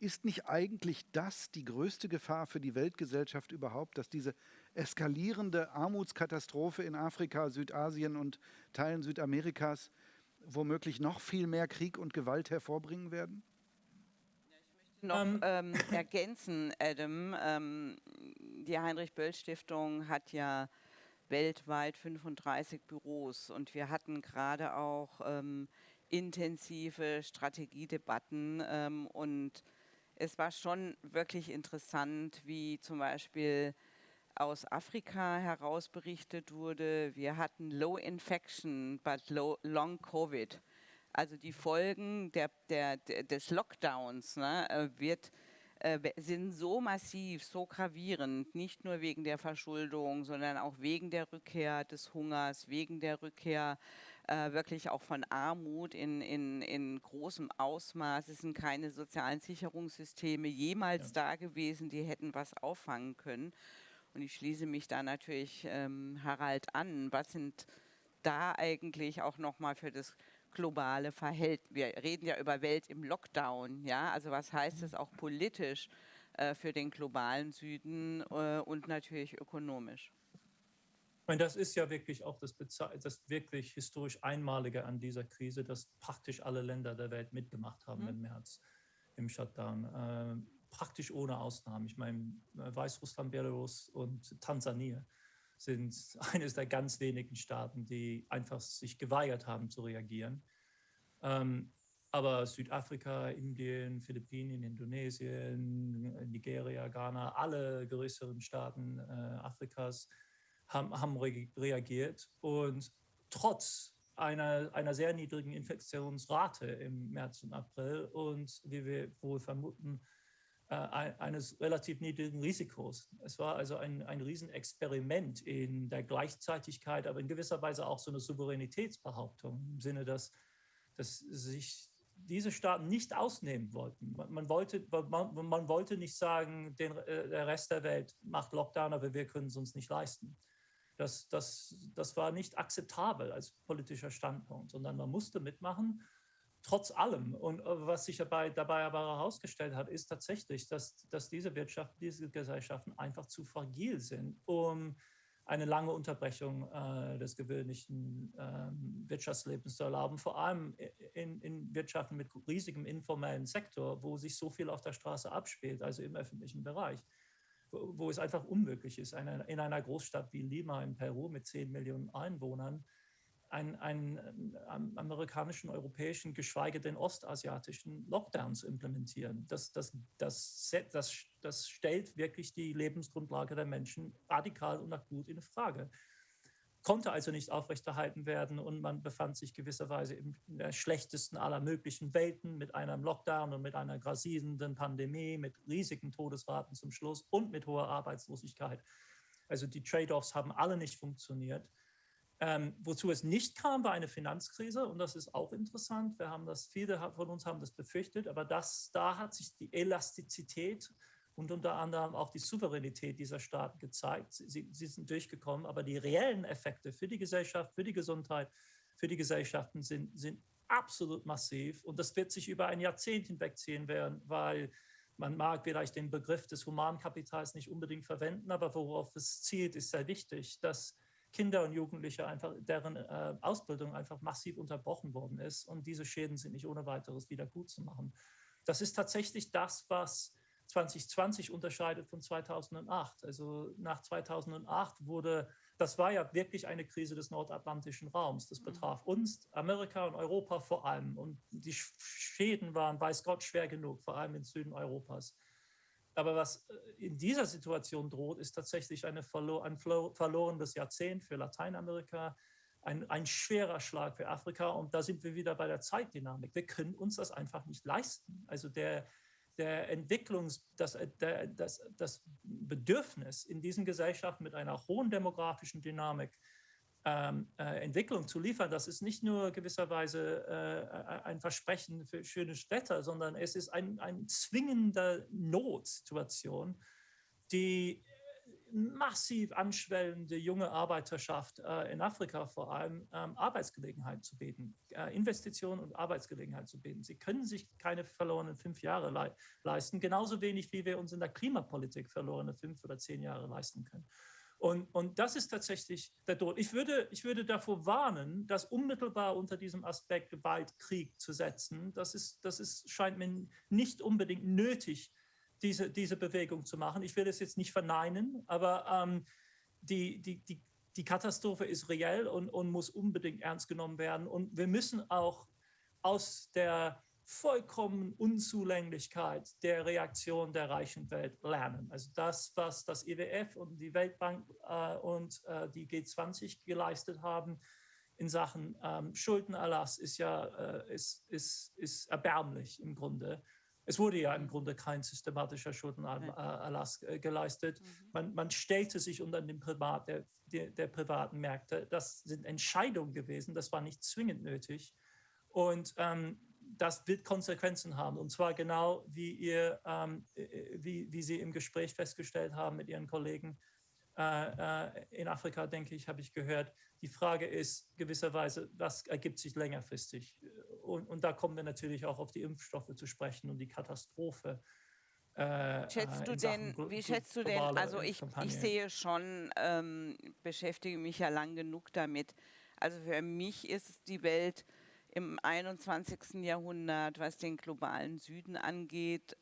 ist nicht eigentlich das die größte Gefahr für die Weltgesellschaft überhaupt, dass diese eskalierende Armutskatastrophe in Afrika, Südasien und Teilen Südamerikas womöglich noch viel mehr Krieg und Gewalt hervorbringen werden? noch ähm, ähm, ergänzen, Adam. Ähm, die Heinrich-Böll-Stiftung hat ja weltweit 35 Büros und wir hatten gerade auch ähm, intensive Strategiedebatten ähm, und es war schon wirklich interessant, wie zum Beispiel aus Afrika heraus berichtet wurde, wir hatten Low Infection, but low, Long Covid. Also die Folgen der, der, des Lockdowns ne, äh, wird, äh, sind so massiv, so gravierend, nicht nur wegen der Verschuldung, sondern auch wegen der Rückkehr des Hungers, wegen der Rückkehr äh, wirklich auch von Armut in, in, in großem Ausmaß. Es sind keine sozialen Sicherungssysteme jemals ja. da gewesen, die hätten was auffangen können. Und ich schließe mich da natürlich ähm, Harald an. Was sind da eigentlich auch nochmal für das globale Verhältnis? Wir reden ja über Welt im Lockdown, ja. Also was heißt das auch politisch äh, für den globalen Süden äh, und natürlich ökonomisch? Meine, das ist ja wirklich auch das, das, wirklich historisch Einmalige an dieser Krise, dass praktisch alle Länder der Welt mitgemacht haben mhm. im März im Shutdown. Äh, praktisch ohne Ausnahme. Ich meine, Weißrussland, Belarus und Tansania sind eines der ganz wenigen Staaten, die einfach sich geweigert haben zu reagieren. Ähm, aber Südafrika, Indien, Philippinen, Indonesien, Nigeria, Ghana, alle größeren Staaten äh, Afrikas haben, haben reagiert und trotz einer, einer sehr niedrigen Infektionsrate im März und April und wie wir wohl vermuten, äh, eines relativ niedrigen Risikos. Es war also ein, ein Riesenexperiment in der Gleichzeitigkeit, aber in gewisser Weise auch so eine Souveränitätsbehauptung im Sinne, dass, dass sich diese Staaten nicht ausnehmen wollten. Man, man wollte, man, man, wollte nicht sagen, den, äh, der Rest der Welt macht Lockdown, aber wir können es uns nicht leisten. Das, das, das war nicht akzeptabel als politischer Standpunkt, sondern man musste mitmachen, trotz allem. Und äh, was sich dabei, dabei aber herausgestellt hat, ist tatsächlich, dass, dass diese Wirtschaften, diese Gesellschaften einfach zu fragil sind, um eine lange Unterbrechung äh, des gewöhnlichen ähm, Wirtschaftslebens zu erlauben, vor allem in, in, Wirtschaften mit riesigem informellen Sektor, wo sich so viel auf der Straße abspielt, also im öffentlichen Bereich, wo, es einfach unmöglich ist, eine, in einer Großstadt wie Lima in Peru mit 10 Millionen Einwohnern einen, einen, einen ähm, amerikanischen, europäischen, geschweige denn ostasiatischen Lockdown zu implementieren. Das, das, das, das, das stellt wirklich die Lebensgrundlage der Menschen radikal und akut in Frage. Konnte also nicht aufrechterhalten werden und man befand sich gewisserweise in der schlechtesten aller möglichen Welten mit einem Lockdown und mit einer grassierenden Pandemie, mit riesigen Todesraten zum Schluss und mit hoher Arbeitslosigkeit. Also die Trade-offs haben alle nicht funktioniert. Ähm, wozu es nicht kam, war eine Finanzkrise und das ist auch interessant. Wir haben das, viele von uns haben das befürchtet, aber das, da hat sich die Elastizität und unter anderem auch die Souveränität dieser Staaten gezeigt. Sie, sie sind durchgekommen, aber die reellen Effekte für die Gesellschaft, für die Gesundheit, für die Gesellschaften sind, sind absolut massiv und das wird sich über ein Jahrzehnt hinwegziehen werden, weil man mag vielleicht den Begriff des Humankapitals nicht unbedingt verwenden, aber worauf es zielt, ist sehr wichtig, dass Kinder und Jugendliche einfach, deren äh, Ausbildung einfach massiv unterbrochen worden ist. Und diese Schäden sind nicht ohne weiteres wieder gut zu machen. Das ist tatsächlich das, was 2020 unterscheidet von 2008. Also nach 2008 wurde, das war ja wirklich eine Krise des nordatlantischen Raums. Das mhm. betraf uns, Amerika und Europa vor allem. Und die Schäden waren, weiß Gott, schwer genug, vor allem im Süden Europas. Aber was äh, in dieser Situation droht, ist tatsächlich eine verlo ein verlorenes Jahrzehnt für Lateinamerika, ein, ein schwerer Schlag für Afrika. Und da sind wir wieder bei der Zeitdynamik. Wir können uns das einfach nicht leisten. Also der, der Entwicklungs-, das, äh, der, das, das Bedürfnis in diesen Gesellschaften mit einer hohen demografischen Dynamik, ähm, äh, Entwicklung zu liefern, das ist nicht nur gewisserweise äh, ein Versprechen für schöne Städte, sondern es ist ein, ein zwingender Notsituation, die massiv anschwellende junge Arbeiterschaft äh, in Afrika vor allem ähm, Arbeitsgelegenheit zu bieten, äh, Investitionen und Arbeitsgelegenheit zu bieten. Sie können sich keine verlorenen fünf Jahre le leisten, genauso wenig wie wir uns in der Klimapolitik verlorene fünf oder zehn Jahre leisten können. Und, und das ist tatsächlich der Tod. Ich würde, ich würde davor warnen, das unmittelbar unter diesem Aspekt Gewalt, Krieg zu setzen. Das, ist, das ist, scheint mir nicht unbedingt nötig, diese, diese Bewegung zu machen. Ich will es jetzt nicht verneinen, aber ähm, die, die, die, die Katastrophe ist reell und, und muss unbedingt ernst genommen werden. Und wir müssen auch aus der vollkommen Unzulänglichkeit der Reaktion der reichen Welt lernen. Also das, was das IWF und die Weltbank äh, und äh, die G20 geleistet haben in Sachen ähm, Schuldenerlass, ist ja äh, ist, ist, ist erbärmlich im Grunde. Es wurde ja im Grunde kein systematischer Schuldenerlass äh, geleistet. Mhm. Man, man, stellte sich unter den Privat, der, der, der privaten Märkte. Das sind Entscheidungen gewesen, das war nicht zwingend nötig. Und ähm, das wird Konsequenzen haben. Und zwar genau, wie, ihr, ähm, äh, wie, wie Sie im Gespräch festgestellt haben mit Ihren Kollegen äh, äh, in Afrika, denke ich, habe ich gehört. Die Frage ist gewisserweise, was ergibt sich längerfristig? Und, und da kommen wir natürlich auch auf die Impfstoffe zu sprechen und die Katastrophe. Äh, schätzt du denn, wie schätzt du denn, also ich, ich sehe schon, ähm, beschäftige mich ja lang genug damit. Also für mich ist die Welt im 21. Jahrhundert, was den globalen Süden angeht,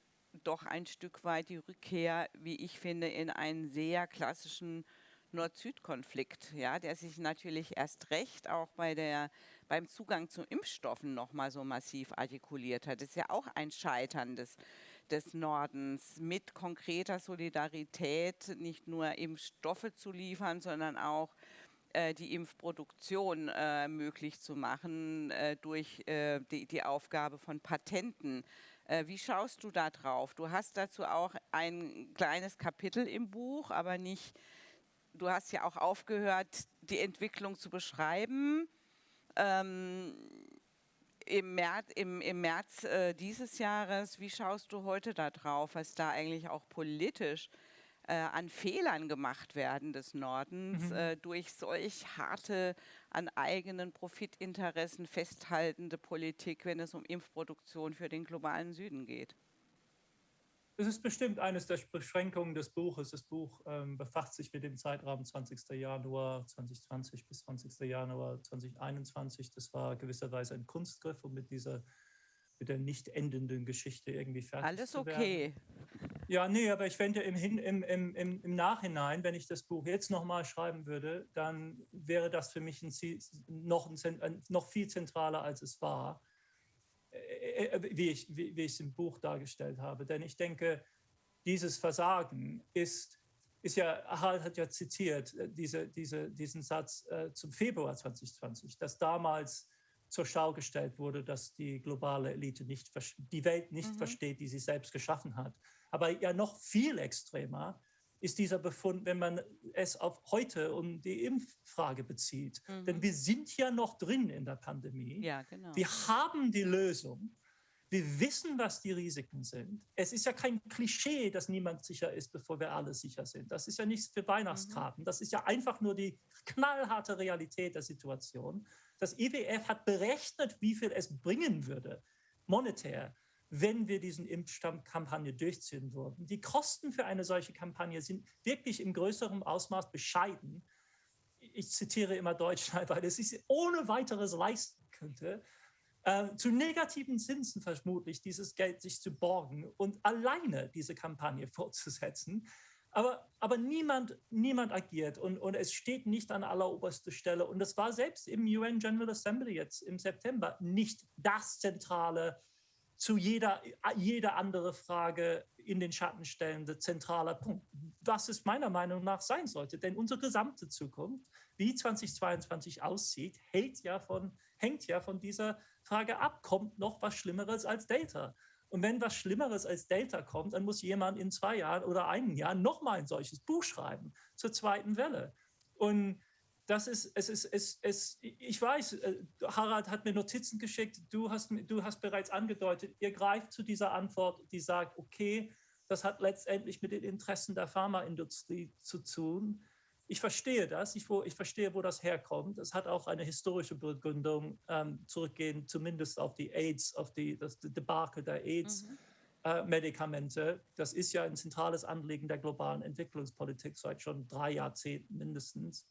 doch ein Stück weit die Rückkehr, wie ich finde, in einen sehr klassischen Nord-Süd-Konflikt, ja, der sich natürlich erst recht auch bei der, beim Zugang zu Impfstoffen nochmal so massiv artikuliert hat. Das ist ja auch ein Scheitern des, des Nordens mit konkreter Solidarität, nicht nur Impfstoffe zu liefern, sondern auch äh, die Impfproduktion äh, möglich zu machen äh, durch äh, die, die, Aufgabe von Patenten. Äh, wie schaust du da drauf? Du hast dazu auch ein kleines Kapitel im Buch, aber nicht, du hast ja auch aufgehört, die Entwicklung zu beschreiben. Ähm, im März, im, im März äh, dieses Jahres, wie schaust du heute da drauf, was da eigentlich auch politisch äh, äh, an Fehlern gemacht werden des Nordens mhm. äh, durch solch harte, an eigenen Profitinteressen festhaltende Politik, wenn es um Impfproduktion für den globalen Süden geht? Es ist bestimmt eines der Beschränkungen des Buches. Das Buch ähm, befasst sich mit dem Zeitraum 20. Januar 2020 bis 20. Januar 2021. Das war gewisserweise ein Kunstgriff, um mit dieser mit der nicht endenden Geschichte irgendwie fertig Alles zu werden. okay. Ja, nee, aber ich fände im, Hin- im, im, im, im Nachhinein, wenn ich das Buch jetzt nochmal schreiben würde, dann wäre das für mich ein, Zi- noch, ein, noch viel zentraler, als es war, äh, äh, wie ich, wie, wie ich es im Buch dargestellt habe. Denn ich denke, dieses Versagen ist, ist ja, Harald hat ja zitiert, äh, diese, diese, diesen Satz äh, zum Februar 2020, dass damals zur Schau gestellt wurde, dass die globale Elite nicht, die Welt nicht Mhm. versteht, die sie selbst geschaffen hat. Aber ja noch viel extremer ist dieser Befund, wenn man es auf heute und die Impffrage bezieht. Denn Mhm. wir sind ja noch drin in der Pandemie. Ja, genau. Wir haben die Lösung. Wir wissen, was die Risiken sind. Es ist ja kein Klischee, dass niemand sicher ist, bevor wir alle sicher sind. Das ist ja nichts für Weihnachtskarten. Das ist ja einfach nur die knallharte Realität der Situation. Das IWF hat berechnet, wie viel es bringen würde, monetär, wenn wir diesen Impfstammkampagne durchziehen würden. Die Kosten für eine solche Kampagne sind wirklich im größeren Ausmaß bescheiden. Ich zitiere immer Deutschland, weil es sich ohne weiteres leisten könnte, äh, zu negativen Zinsen vermutlich dieses Geld sich zu borgen und alleine diese Kampagne fortzusetzen. Aber, aber niemand, niemand agiert und, und es steht nicht an alleroberster Stelle. Und das war selbst im UN General Assembly jetzt im September nicht das zentrale, zu jeder, jeder andere Frage in den Schatten stellende zentraler Punkt. Was es meiner Meinung nach sein sollte. Denn unsere gesamte Zukunft, wie 2022 aussieht, hält ja von, hängt ja von dieser Frage ab. Kommt noch was Schlimmeres als Delta? Und wenn was Schlimmeres als Delta kommt, dann muss jemand in zwei Jahren oder einem Jahr nochmal ein solches Buch schreiben zur zweiten Welle. Und das ist, es ist, es, es, ich weiß, äh, Harald hat mir Notizen geschickt, du hast, du hast bereits angedeutet, ihr greift zu dieser Antwort, die sagt, okay, das hat letztendlich mit den Interessen der Pharmaindustrie zu tun. Ich verstehe das, ich, wo, ich verstehe, wo das herkommt. Es hat auch eine historische Begründung, ähm, zurückgehend zumindest auf die AIDS, auf die, das Debakel der AIDS. Mhm. äh. Das ist ja ein zentrales Anliegen der globalen Entwicklungspolitik seit schon drei Jahrzehnten mindestens.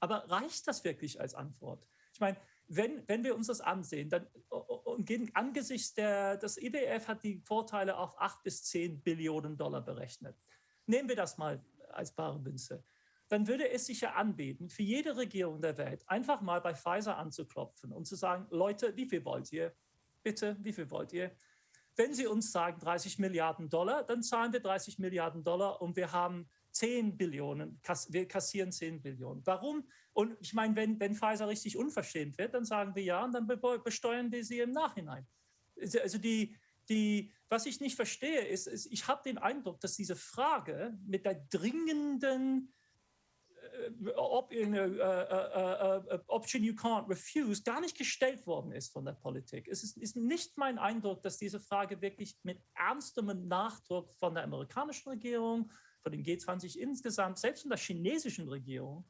Aber reicht das wirklich als Antwort? Ich meine, wenn, wenn wir uns das ansehen, dann und gegen, angesichts der, das IWF hat die Vorteile auf 8 bis 10 Billionen Dollar berechnet. Nehmen wir das mal als bare Münze. Dann würde es sich ja anbieten, für jede Regierung der Welt einfach mal bei Pfizer anzuklopfen und zu sagen, Leute, wie viel wollt ihr? Bitte, wie viel wollt ihr? Wenn Sie uns sagen 30 Milliarden Dollar, dann zahlen wir 30 Milliarden Dollar und wir haben 10 Billionen, wir kassieren 10 Billionen. Warum? Und ich meine, wenn, wenn Pfizer richtig unverschämt wird, dann sagen wir ja und dann be besteuern wir sie im Nachhinein. Also die, die, was ich nicht verstehe, ist, ist ich habe den Eindruck, dass diese Frage mit der dringenden äh, ob, äh, äh, äh, Option you can't refuse gar nicht gestellt worden ist von der Politik. Es ist, ist nicht mein Eindruck, dass diese Frage wirklich mit ernstem Nachdruck von der amerikanischen Regierung, von den G20 insgesamt, selbst von der chinesischen Regierung,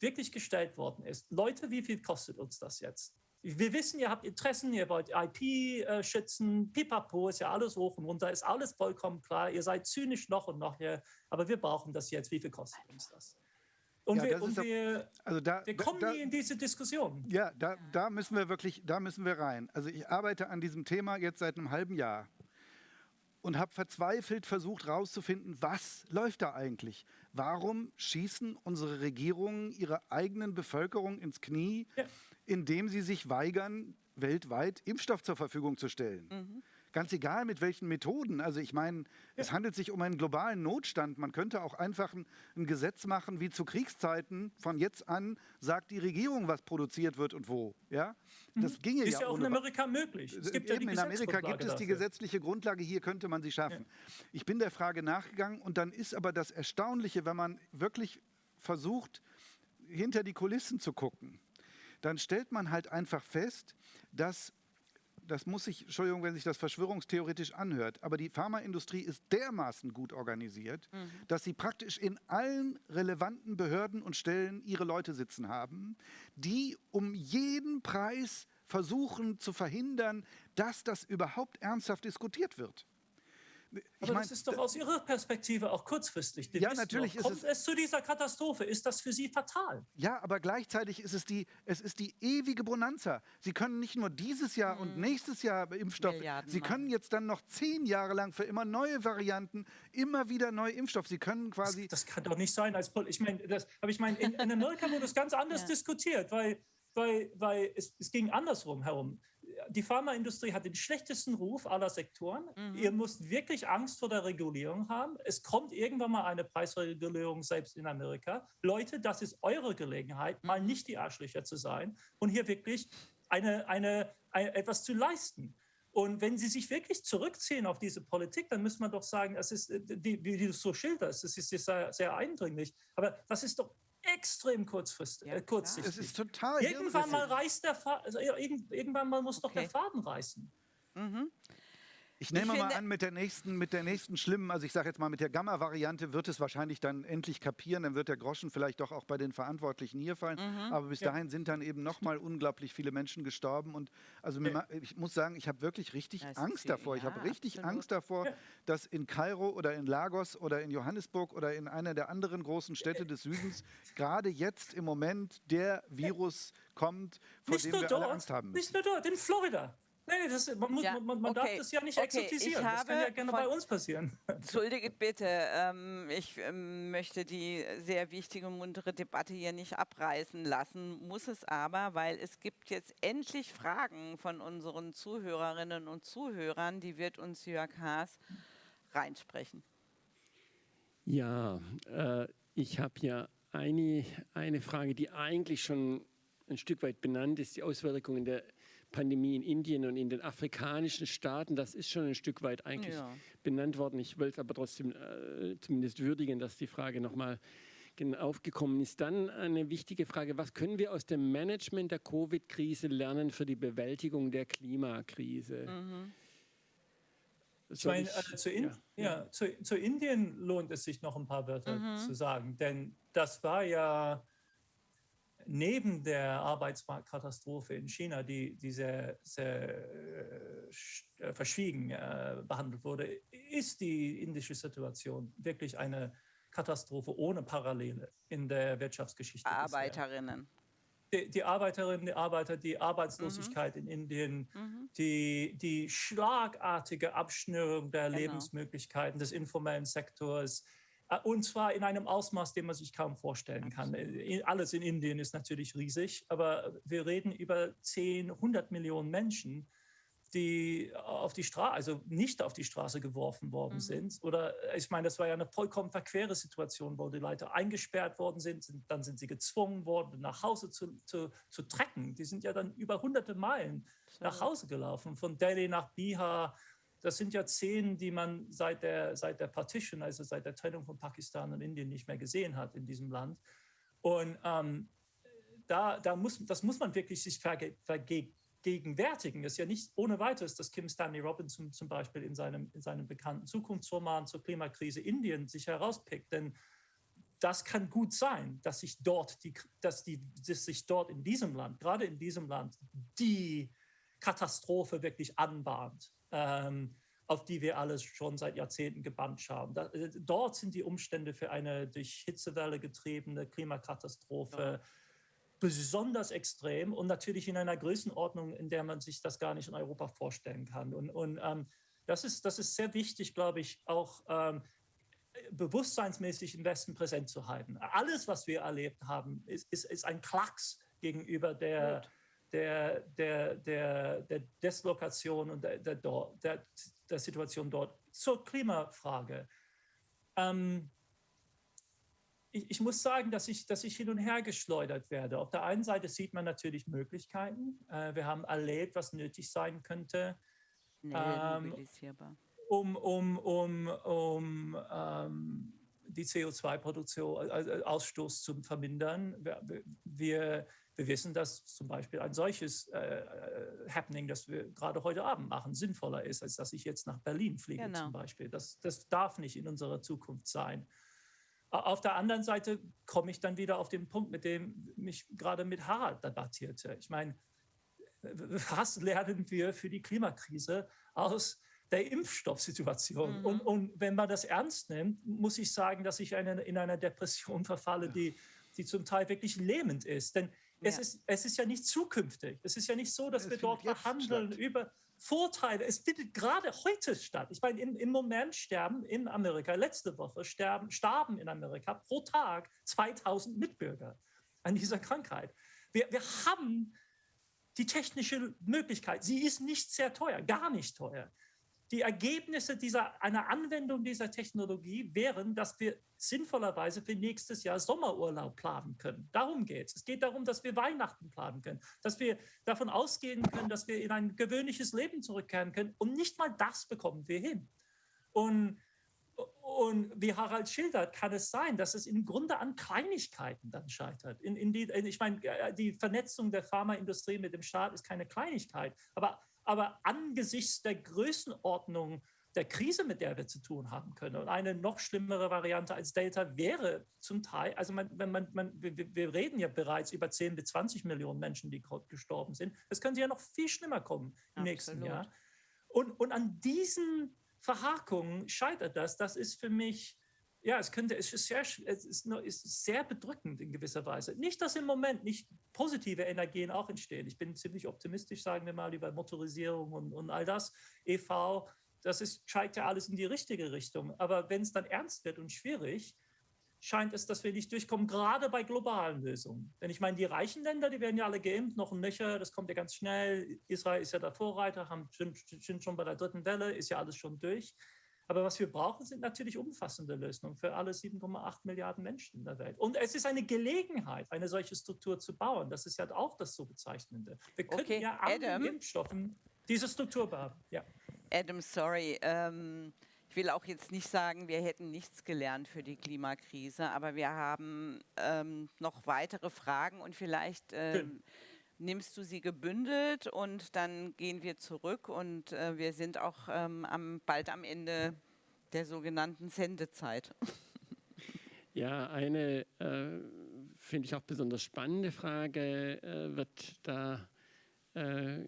wirklich gestellt worden ist. Leute, wie viel kostet uns das jetzt? Wir wissen, ihr habt Interessen, ihr wollt IP äh, schützen, pipapo, ist ja alles hoch und runter, ist alles vollkommen klar. Ihr seid zynisch noch und noch hier, aber wir brauchen das jetzt. Wie viel kostet uns das? Und, Ja, wir, und doch- wir, Also da, wir kommen da, nie in diese Diskussion. Ja, da, da müssen wir wirklich, da müssen wir rein. Also ich arbeite an diesem Thema jetzt seit einem halben Jahr und habe verzweifelt versucht herauszufinden, was läuft da eigentlich? Warum schießen unsere Regierungen ihre eigenen Bevölkerung ins Knie, Ja. indem sie sich weigern, weltweit Impfstoff zur Verfügung zu stellen? Ganz egal mit welchen Methoden. Also ich meine, es handelt sich um einen globalen Notstand. Man könnte auch einfach ein, ein Gesetz machen, wie zu Kriegszeiten. Von jetzt an sagt die Regierung, was produziert wird und wo. Ja, das ginge Ist ja, ja auch in Amerika möglich. Es gibt ja Eben, die in Amerika gibt es die gesetzliche Grundlage, hier könnte man sie schaffen. Ich bin der Frage nachgegangen und dann ist aber das Erstaunliche, wenn man wirklich versucht, hinter die Kulissen zu gucken, dann stellt man halt einfach fest, dass das muss sich, Entschuldigung, wenn sich das verschwörungstheoretisch anhört, aber die Pharmaindustrie ist dermaßen gut organisiert, dass sie praktisch in allen relevanten Behörden und Stellen ihre Leute sitzen haben, die um jeden Preis versuchen zu verhindern, dass das überhaupt ernsthaft diskutiert wird. Aber mein, das ist doch aus Ihrer Perspektive auch kurzfristig. ja, natürlich noch. Kommt es, es, zu dieser Katastrophe? Ist das für Sie fatal? Ja, aber gleichzeitig ist es die, es ist die ewige Bonanza. Sie können nicht nur dieses Jahr hm. und nächstes Jahr Impfstoff, Milliarden Sie können jetzt dann noch zehn Jahre lang für immer neue Varianten, immer wieder neue Impfstoff. Sie können quasi. Das, das kann doch nicht sein als Ich meine, das, aber ich meine, in, in Amerika wurde das ganz anders ja. diskutiert, weil, weil, weil es, es ging andersrum herum die Pharmaindustrie hat den schlechtesten Ruf aller Sektoren. Mhm. Ihr müsst wirklich Angst vor der Regulierung haben. Es kommt irgendwann mal eine Preisregulierung selbst in Amerika. Leute, das ist eure Gelegenheit, mal mhm. nicht die Arschlöcher zu sein und hier wirklich eine, eine, eine, etwas zu leisten. Und wenn Sie sich wirklich zurückziehen auf diese Politik, dann muss man doch sagen, das ist, äh, wie, du es so schilderst, das ist sehr, sehr eindringlich. Aber das ist doch extrem kurzfristig, ja, äh, kurzsichtig. Es ist total Irgendwann mal reißt der Faden, also irgendwann mal muss okay. doch der Faden reißen. Mhm. Ich nehme ich mal an, mit der nächsten, mit der nächsten schlimmen, also ich sage jetzt mal mit der Gamma-Variante wird es wahrscheinlich dann endlich kapieren, dann wird der Groschen vielleicht doch auch bei den Verantwortlichen hier fallen. Mhm. Aber bis ja. dahin sind dann eben noch mal unglaublich viele Menschen gestorben und also mir, ich muss sagen, ich habe wirklich richtig Angst viel, davor. Ja, ich habe richtig absolut. Angst davor, ja. dass in Kairo oder in Lagos oder in Johannesburg oder in einer der anderen großen Städte des Südens gerade jetzt im Moment der Virus kommt, vor nicht dem wir dort, alle Angst haben müssen. Nicht nur dort, in Florida. Nee, das, man, muss, ja, man, man okay. darf das ja nicht okay. exotisieren. Das kann ja gerne bei uns passieren. Entschuldige bitte, ähm, ich ähm, möchte die sehr wichtige, muntere Debatte hier nicht abreißen lassen, muss es aber, weil es gibt jetzt endlich Fragen von unseren Zuhörerinnen und Zuhörern, die wird uns Jörg Haas reinsprechen. Ja, äh, ich habe ja eine, eine Frage, die eigentlich schon ein Stück weit benannt ist, die Auswirkungen der Pandemie in Indien und in den afrikanischen Staaten, das ist schon ein Stück weit eigentlich ja. benannt worden. Ich wollte aber trotzdem äh, zumindest würdigen, dass die Frage nochmal aufgekommen ist. Dann eine wichtige Frage, was können wir aus dem Management der Covid-Krise lernen für die Bewältigung der Klimakrise? Mhm. Ich meine, äh, zu, in, ja, ja. Zu, zu, Indien lohnt es sich noch ein paar Wörter mhm. zu sagen, denn das war ja neben der Arbeitsmarktkatastrophe in China, die, die sehr, sehr äh, verschwiegen äh, behandelt wurde, ist die indische Situation wirklich eine Katastrophe ohne Parallele in der Wirtschaftsgeschichte. Arbeiterinnen. Die, die, Arbeiterinnen, die Arbeiter, die Arbeitslosigkeit mhm. in Indien, mhm. die, die schlagartige Abschnürung der genau. Lebensmöglichkeiten des informellen Sektors, äh, und zwar in einem Ausmaß, den man sich kaum vorstellen kann. Äh, alles in Indien ist natürlich riesig, aber wir reden über 10, 100 Millionen Menschen, die auf die Straße, also nicht auf die Straße geworfen worden mhm. sind. Oder äh, ich meine, das war ja eine vollkommen verquere Situation, wo die Leute eingesperrt worden sind, sind dann sind sie gezwungen worden, nach Hause zu, zu, zu trecken. Die sind ja dann über hunderte Meilen nach Hause gelaufen, von Delhi nach Bihar, das sind ja Szenen, die man seit der, seit der Partition, also seit der Trennung von Pakistan und Indien nicht mehr gesehen hat in diesem Land. Und ähm, da, da muss, das muss man wirklich sich verge vergegenwärtigen. Es ist ja nicht ohne weiteres, dass Kim Stanley Robinson zum Beispiel in seinem, in seinem bekannten Zukunftsroman zur Klimakrise Indien sich herauspickt. Denn das kann gut sein, dass sich dort, die, dass, die, dass sich dort in diesem Land, gerade in diesem Land, die Katastrophe wirklich anbahnt ähm, auf die wir alles schon seit Jahrzehnten gebannt haben. Da, äh, dort sind die Umstände für eine durch Hitzewelle getriebene Klimakatastrophe ja. besonders extrem und natürlich in einer Größenordnung, in der man sich das gar nicht in Europa vorstellen kann. Und, und ähm, das, ist, das ist sehr wichtig, glaube ich, auch ähm, bewusstseinsmäßig im Westen präsent zu halten. Alles, was wir erlebt haben, ist, ist, ist ein Klacks gegenüber der, Gut der, der, der, der Deslokation und der, der, der, der Situation dort. Zur Klimafrage. Ähm, ich, ich, muss sagen, dass ich, dass ich hin und her geschleudert werde. Auf der einen Seite sieht man natürlich Möglichkeiten. Äh, wir haben erlebt, was nötig sein könnte. Ähm, um, um, um, um ähm, die CO2-Produktion, also Ausstoß zu vermindern. Wir, wir, wir wissen, dass zum Beispiel ein solches äh, äh, Happening, das wir gerade heute Abend machen, sinnvoller ist, als dass ich jetzt nach Berlin fliege genau. zum Beispiel. Das, das darf nicht in unserer Zukunft sein. Auf der anderen Seite komme ich dann wieder auf den Punkt, mit dem mich gerade mit Harald debattierte. Ich meine, was lernen wir für die Klimakrise aus der Impfstoffsituation. Mhm. Und, und wenn man das ernst nimmt, muss ich sagen, dass ich eine, in einer Depression verfalle, die, die zum Teil wirklich lähmend ist. Denn ja. es, ist, es ist ja nicht zukünftig. Es ist ja nicht so, dass es wir dort verhandeln über Vorteile. Es findet gerade heute statt. Ich meine, im, im Moment sterben in Amerika, letzte Woche sterben, starben in Amerika pro Tag 2000 Mitbürger an dieser Krankheit. Wir, wir haben die technische Möglichkeit. Sie ist nicht sehr teuer, gar nicht teuer die Ergebnisse dieser, einer Anwendung dieser Technologie wären, dass wir sinnvollerweise für nächstes Jahr Sommerurlaub planen können. Darum geht es. Es geht darum, dass wir Weihnachten planen können, dass wir davon ausgehen können, dass wir in ein gewöhnliches Leben zurückkehren können. Und nicht mal das bekommen wir hin. Und, und wie Harald schildert, kann es sein, dass es im Grunde an Kleinigkeiten dann scheitert. In, in die, in, ich meine, die Vernetzung der Pharmaindustrie mit dem Staat ist keine Kleinigkeit, aber aber angesichts der Größenordnung der Krise, mit der wir zu tun haben können. Und eine noch schlimmere Variante als Delta wäre zum Teil, also man, man, man, wir, wir, reden ja bereits über 10 bis 20 Millionen Menschen, die gestorben sind. Es könnte ja noch viel schlimmer kommen im Absolut. nächsten Jahr. Und, und an diesen Verhakungen scheitert das. Das ist für mich ja, es könnte, es ist sehr, es ist, nur, ist sehr bedrückend in gewisser Weise. Nicht, dass im Moment nicht positive Energien auch entstehen. Ich bin ziemlich optimistisch, sagen wir mal, über Motorisierung und, und all das. EV, das ist, scheint ja alles in die richtige Richtung. Aber wenn es dann ernst wird und schwierig, scheint es, dass wir nicht durchkommen, gerade bei globalen Lösungen. Denn ich meine, die reichen Länder, die werden ja alle geimpft, noch ein Nöcher, das kommt ja ganz schnell. Israel ist ja der Vorreiter, haben, sind schon bei der dritten Welle, ist ja alles schon durch. Aber was wir brauchen, sind natürlich umfassende Lösungen für alle 7,8 Milliarden Menschen in der Welt. Und es ist eine Gelegenheit, eine solche Struktur zu bauen. Das ist ja auch das so Bezeichnende. Wir können okay, ja an Adam, Impfstoffen diese Struktur bauen. Ja. Adam, sorry. Ähm, ich will auch jetzt nicht sagen, wir hätten nichts gelernt für die Klimakrise, aber wir haben ähm, noch weitere Fragen und vielleicht ähm, nimmst du sie gebündelt und dann gehen wir zurück und äh, wir sind auch ähm, am, bald am Ende der sogenannten Sendezeit. Ja, eine äh, finde ich auch besonders spannende Frage äh, wird da äh,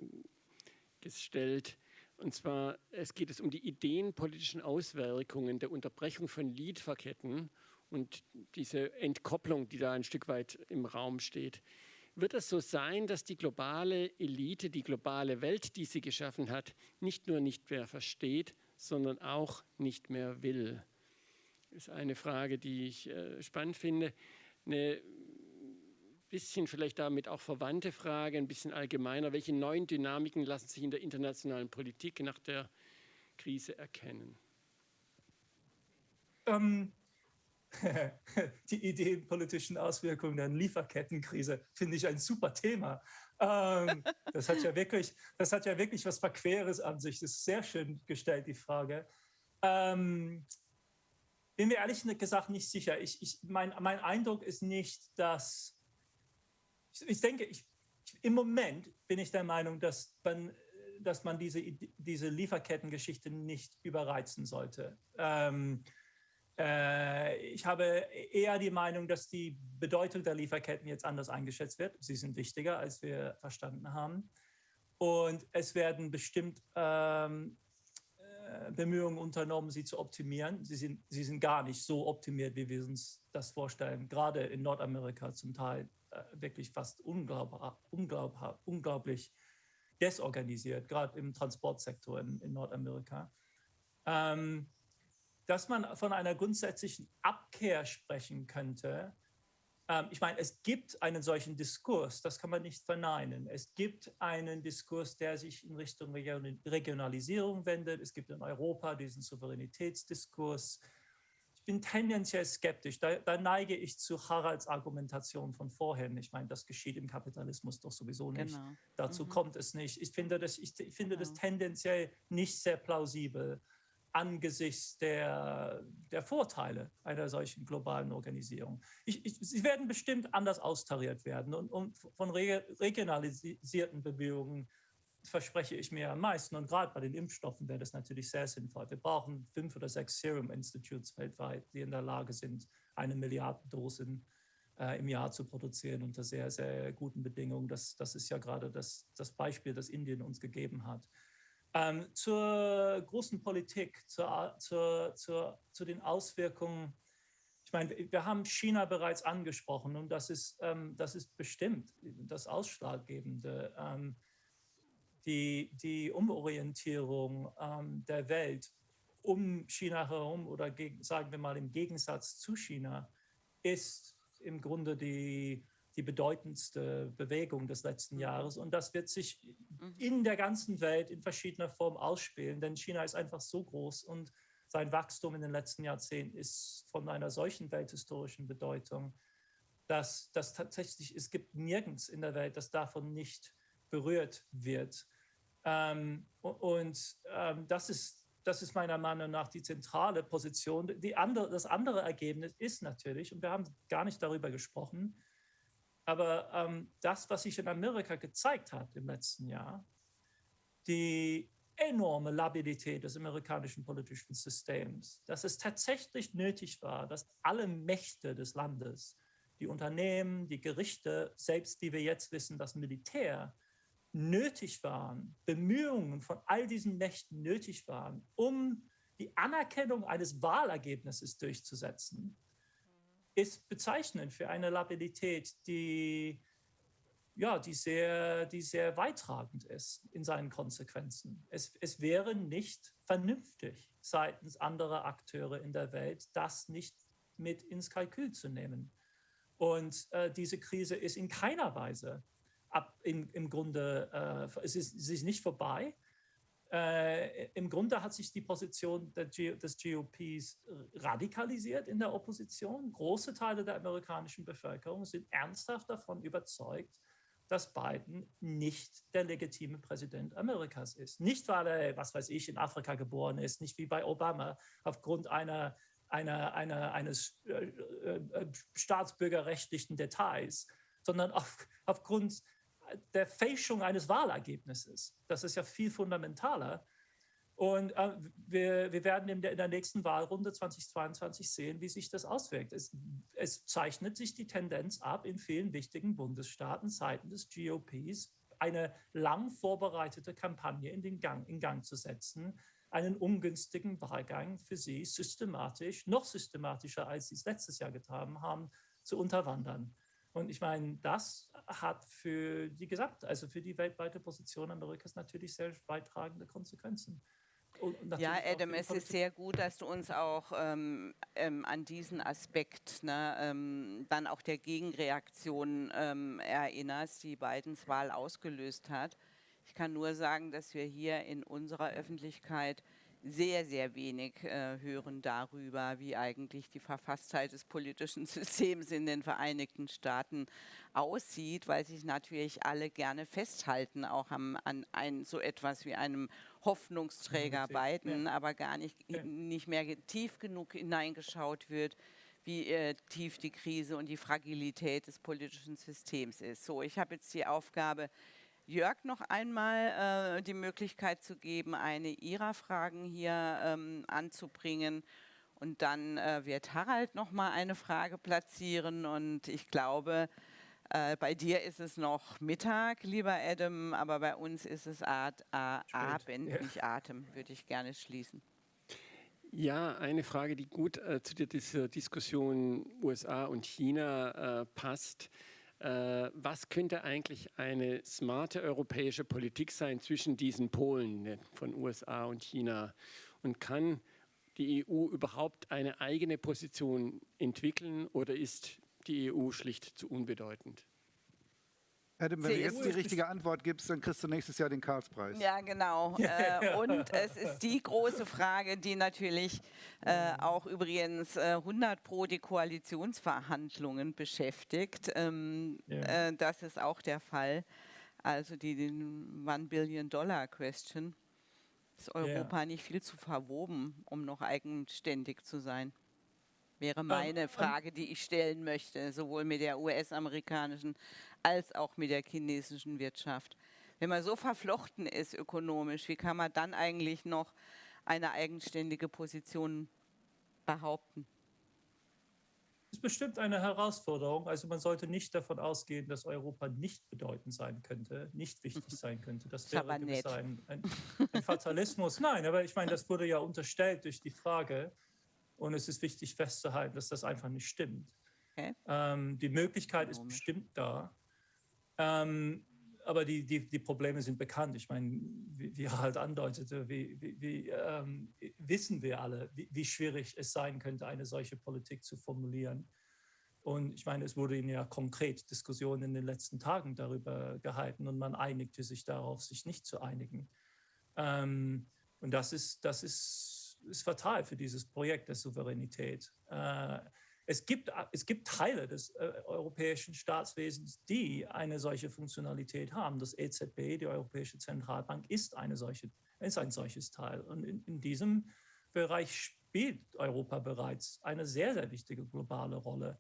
gestellt. Und zwar, es geht es um die ideenpolitischen Auswirkungen der Unterbrechung von Lieferketten und diese Entkopplung, die da ein Stück weit im Raum steht wird es so sein, dass die globale Elite, die globale Welt, die sie geschaffen hat, nicht nur nicht mehr versteht, sondern auch nicht mehr will? Das ist eine Frage, die ich äh, spannend finde. Eine bisschen vielleicht damit auch verwandte Frage, ein bisschen allgemeiner. Welche neuen Dynamiken lassen sich in der internationalen Politik nach der Krise erkennen? Ähm, die ideenpolitischen Auswirkungen der Lieferkettenkrise finde ich ein super Thema. Ähm, das, hat ja wirklich, das hat ja wirklich was Verqueres an sich. Das ist sehr schön gestellt, die Frage. Ähm, bin mir ehrlich gesagt nicht sicher. Ich, ich, mein, mein Eindruck ist nicht, dass ich, ich denke, ich, im Moment bin ich der Meinung, dass man, dass man diese, diese Lieferkettengeschichte nicht überreizen sollte. Ähm, äh, ich habe eher die Meinung, dass die Bedeutung der Lieferketten jetzt anders eingeschätzt wird. Sie sind wichtiger, als wir verstanden haben. Und es werden bestimmt ähm, äh, Bemühungen unternommen, sie zu optimieren. Sie sind, sie sind gar nicht so optimiert, wie wir uns das vorstellen. Gerade in Nordamerika zum Teil äh, wirklich fast unglaub, unglaublich desorganisiert, gerade im Transportsektor in, in Nordamerika. Ähm, dass man von einer grundsätzlichen Abkehr sprechen könnte. Ähm, ich meine, es gibt einen solchen Diskurs, das kann man nicht verneinen. Es gibt einen Diskurs, der sich in Richtung Regionalisierung wendet. Es gibt in Europa diesen Souveränitätsdiskurs. Ich bin tendenziell skeptisch. Da, da neige ich zu Haralds Argumentation von vorhin. Ich meine, das geschieht im Kapitalismus doch sowieso nicht. Genau. Dazu mhm. kommt es nicht. Ich finde, das, ich, ich finde genau. das tendenziell nicht sehr plausibel angesichts der, der Vorteile einer solchen globalen Organisierung. Ich, ich, sie werden bestimmt anders austariert werden und, und von re, regionalisierten Bemühungen verspreche ich mir am meisten. Und gerade bei den Impfstoffen wäre das natürlich sehr sinnvoll. Wir brauchen fünf oder sechs Serum Institutes weltweit, die in der Lage sind, eine Milliarde Dosen äh, im Jahr zu produzieren unter sehr, sehr guten Bedingungen. Das, das ist ja gerade das, das Beispiel, das Indien uns gegeben hat. Ähm, zur großen Politik, zur, zur, zur, zu den Auswirkungen. Ich meine, wir haben China bereits angesprochen und das ist, ähm, das ist bestimmt das Ausschlaggebende. Ähm, die, die Umorientierung ähm, der Welt um China herum oder gegen, sagen wir mal im Gegensatz zu China ist im Grunde die, die bedeutendste Bewegung des letzten mhm. Jahres. Und das wird sich mhm. in der ganzen Welt in verschiedener Form ausspielen, denn China ist einfach so groß und sein Wachstum in den letzten Jahrzehnten ist von einer solchen welthistorischen Bedeutung, dass, dass tatsächlich es gibt nirgends in der Welt, das davon nicht berührt wird. Ähm, und ähm, das, ist, das ist meiner Meinung nach die zentrale Position. Die andere, das andere Ergebnis ist natürlich, und wir haben gar nicht darüber gesprochen, aber ähm, das, was sich in Amerika gezeigt hat im letzten Jahr, die enorme Labilität des amerikanischen politischen Systems, dass es tatsächlich nötig war, dass alle Mächte des Landes, die Unternehmen, die Gerichte, selbst wie wir jetzt wissen, das Militär, nötig waren, Bemühungen von all diesen Mächten nötig waren, um die Anerkennung eines Wahlergebnisses durchzusetzen, ist bezeichnend für eine Labilität, die, ja, die, sehr, die sehr weittragend ist in seinen Konsequenzen. Es, es wäre nicht vernünftig seitens anderer Akteure in der Welt, das nicht mit ins Kalkül zu nehmen. Und äh, diese Krise ist in keiner Weise ab, in, im Grunde, äh, es, ist, es ist nicht vorbei. Äh, Im Grunde hat sich die Position G des GOPs radikalisiert in der Opposition. Große Teile der amerikanischen Bevölkerung sind ernsthaft davon überzeugt, dass Biden nicht der legitime Präsident Amerikas ist. Nicht, weil er, was weiß ich, in Afrika geboren ist, nicht wie bei Obama, aufgrund einer, einer, einer eines äh, äh, staatsbürgerrechtlichen Details, sondern auf, aufgrund der Fälschung eines Wahlergebnisses. Das ist ja viel fundamentaler. Und äh, wir, wir, werden in der, in der, nächsten Wahlrunde 2022 sehen, wie sich das auswirkt. Es, es, zeichnet sich die Tendenz ab, in vielen wichtigen Bundesstaaten seitens des GOPs eine lang vorbereitete Kampagne in, den Gang, in Gang zu setzen, einen ungünstigen Wahlgang für sie systematisch, noch systematischer, als sie es letztes Jahr getan haben, zu unterwandern. Und ich meine, das hat für die gesamte, also für die weltweite Position Amerikas natürlich sehr weittragende Konsequenzen. Ja, Adam, es ist sehr gut, dass du uns auch ähm, ähm, an diesen Aspekt ne, ähm, dann auch der Gegenreaktion ähm, erinnerst, die Bidens Wahl ausgelöst hat. Ich kann nur sagen, dass wir hier in unserer Öffentlichkeit sehr, sehr wenig äh, hören darüber, wie eigentlich die Verfasstheit des politischen Systems in den Vereinigten Staaten aussieht, weil sich natürlich alle gerne festhalten, auch am, an ein, so etwas wie einem Hoffnungsträger Biden, ja. aber gar nicht, ja. nicht mehr tief genug hineingeschaut wird, wie äh, tief die Krise und die Fragilität des politischen Systems ist. So, ich habe jetzt die Aufgabe, Jörg noch einmal äh, die Möglichkeit zu geben, eine Ihrer Fragen hier ähm, anzubringen. Und dann äh, wird Harald noch mal eine Frage platzieren. Und ich glaube, äh, bei dir ist es noch Mittag, lieber Adam, aber bei uns ist es Art, Abend, ja. nicht Atem, würde ich gerne schließen. Ja, eine Frage, die gut äh, zu dieser Diskussion USA und China äh, passt. Äh, was könnte eigentlich eine smarte europäische Politik sein zwischen diesen Polen ne, von USA und China? Und kann die EU überhaupt eine eigene Position entwickeln oder ist die EU schlicht zu unbedeutend? Adam, wenn du jetzt die richtige Antwort gibst, dann kriegst du nächstes Jahr den Karlspreis. Ja, genau. äh, und es ist die große Frage, die natürlich äh, auch übrigens äh, 100 pro die Koalitionsverhandlungen beschäftigt. Ähm, ja. Äh, das ist auch der Fall. Also die, die One Billion Dollar Question. Ist Europa ja. nicht viel zu verwoben, um noch eigenständig zu sein? Wäre meine Frage, die ich stellen möchte, sowohl mit der US-amerikanischen als auch mit der chinesischen Wirtschaft. Wenn man so verflochten ist ökonomisch, wie kann man dann eigentlich noch eine eigenständige Position behaupten? ist bestimmt eine Herausforderung. Also man sollte nicht davon ausgehen, dass Europa nicht bedeutend sein könnte, nicht wichtig sein könnte. Das wäre ein, ein, ein Fatalismus. Nein, aber ich meine, das wurde ja unterstellt durch die Frage. Und es ist wichtig festzuhalten, dass das einfach nicht stimmt. Okay. Ähm, die Möglichkeit ist bestimmt da. Ähm, aber die, die, die Probleme sind bekannt. Ich meine, wie, wie Harald andeutete, wie, wie, wie ähm, wissen wir alle, wie, wie, schwierig es sein könnte, eine solche Politik zu formulieren. Und ich meine, es wurde ja konkret Diskussionen in den letzten Tagen darüber gehalten und man einigte sich darauf, sich nicht zu einigen. Ähm, und das ist, das ist, ist fatal für dieses Projekt der Souveränität. Äh, es gibt, es gibt Teile des äh, europäischen Staatswesens, die eine solche Funktionalität haben. Das EZB, die Europäische Zentralbank, ist, eine solche, ist ein solches Teil. Und in, in diesem Bereich spielt Europa bereits eine sehr, sehr wichtige globale Rolle.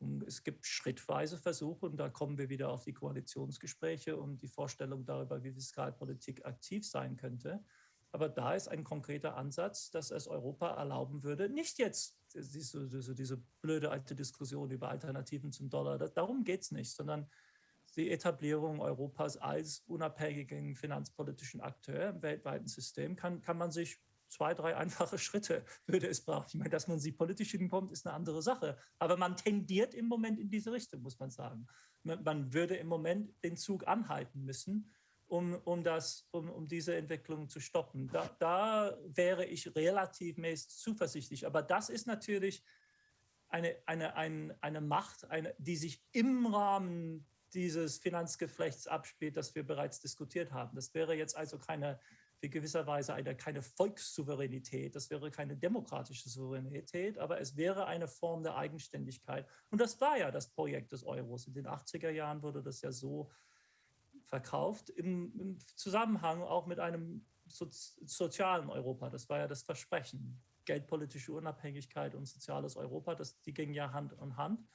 Und es gibt schrittweise Versuche, und da kommen wir wieder auf die Koalitionsgespräche und die Vorstellung darüber, wie Fiskalpolitik aktiv sein könnte. Aber da ist ein konkreter Ansatz, dass es Europa erlauben würde, nicht jetzt diese, diese, diese blöde alte Diskussion über Alternativen zum Dollar, darum geht es nicht, sondern die Etablierung Europas als unabhängigen finanzpolitischen Akteur im weltweiten System kann, kann man sich zwei, drei einfache Schritte würde es brauchen. Ich meine, dass man sie politisch hinkommt, ist eine andere Sache. Aber man tendiert im Moment in diese Richtung, muss man sagen. Man würde im Moment den Zug anhalten müssen um, um, das, um, um diese Entwicklung zu stoppen. Da, da wäre ich relativ mäßig zuversichtlich. Aber das ist natürlich eine, eine, eine, eine Macht, eine, die sich im Rahmen dieses Finanzgeflechts abspielt, das wir bereits diskutiert haben. Das wäre jetzt also keine, in gewisser Weise eine, keine Volkssouveränität, das wäre keine demokratische Souveränität, aber es wäre eine Form der Eigenständigkeit. Und das war ja das Projekt des Euros. In den 80er Jahren wurde das ja so verkauft, im, im Zusammenhang auch mit einem so, sozialen Europa. Das war ja das Versprechen. Geldpolitische Unabhängigkeit und soziales Europa, das, die gingen ja Hand in Hand.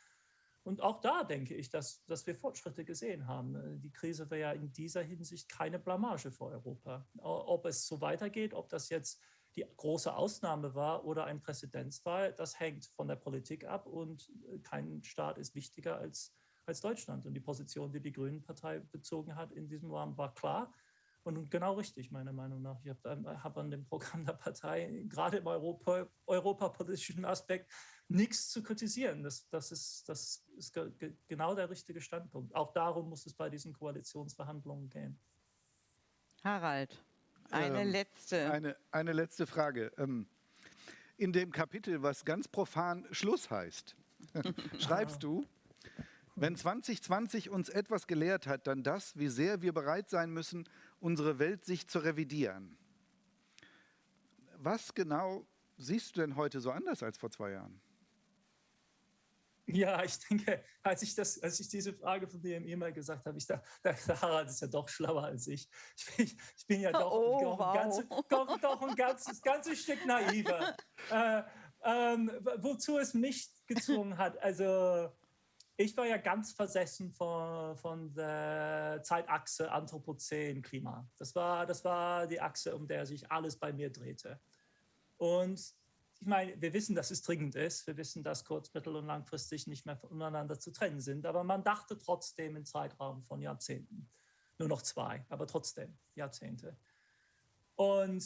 Und auch da denke ich, dass, dass wir Fortschritte gesehen haben. Die Krise wäre ja in dieser Hinsicht keine Blamage für Europa. Ob es so weitergeht, ob das jetzt die große Ausnahme war oder ein Präzedenzfall, das hängt von der Politik ab und kein Staat ist wichtiger als als Deutschland. Und die Position, die die Grünen-Partei bezogen hat in diesem Rahmen, war klar und genau richtig, meiner Meinung nach. Ich habe hab an dem Programm der Partei gerade im Europa, europapolitischen Aspekt nichts zu kritisieren. Das, das, ist, das ist ge genau der richtige Standpunkt. Auch darum muss es bei diesen Koalitionsverhandlungen gehen. Harald, eine ähm, letzte. Eine, eine letzte Frage. Ähm, in dem Kapitel, was ganz profan Schluss heißt, schreibst du, wenn 2020 uns etwas gelehrt hat, dann das, wie sehr wir bereit sein müssen, unsere Welt sich zu revidieren. Was genau siehst du denn heute so anders als vor zwei Jahren? Ja, ich denke, als ich, das, als ich diese Frage von dir im E-Mail gesagt habe, ich dachte, der Harald ist ja doch schlauer als ich. Ich bin, ich bin ja doch, oh, doch, wow. ein, ganzes, doch, doch ein ganzes, ganzes Stück naiver. Äh, ähm, wozu es mich gezwungen hat. Also ich war ja ganz versessen von, von der Zeitachse Anthropozän Klima. Das war, das war die Achse, um der sich alles bei mir drehte. Und ich meine, wir wissen, dass es dringend ist. Wir wissen, dass kurz-, mittel- und langfristig nicht mehr voneinander zu trennen sind. Aber man dachte trotzdem im Zeitraum von Jahrzehnten. Nur noch zwei, aber trotzdem Jahrzehnte. Und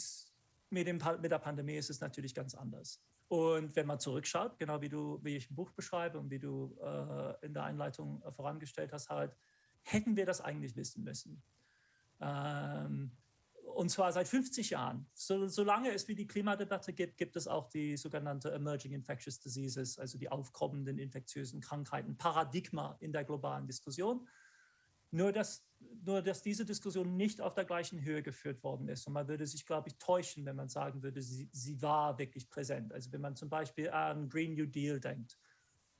mit, dem, mit der Pandemie ist es natürlich ganz anders. Und wenn man zurückschaut, genau wie du, wie ich im Buch beschreibe und wie du äh, in der Einleitung äh, vorangestellt hast, halt, hätten wir das eigentlich wissen müssen. Ähm, und zwar seit 50 Jahren. So, solange es wie die Klimadebatte gibt, gibt es auch die sogenannte Emerging Infectious Diseases, also die aufkommenden infektiösen Krankheiten, Paradigma in der globalen Diskussion. Nur dass, nur, dass diese Diskussion nicht auf der gleichen Höhe geführt worden ist. Und man würde sich, glaube ich, täuschen, wenn man sagen würde, sie, sie war wirklich präsent. Also wenn man zum Beispiel an Green New Deal denkt,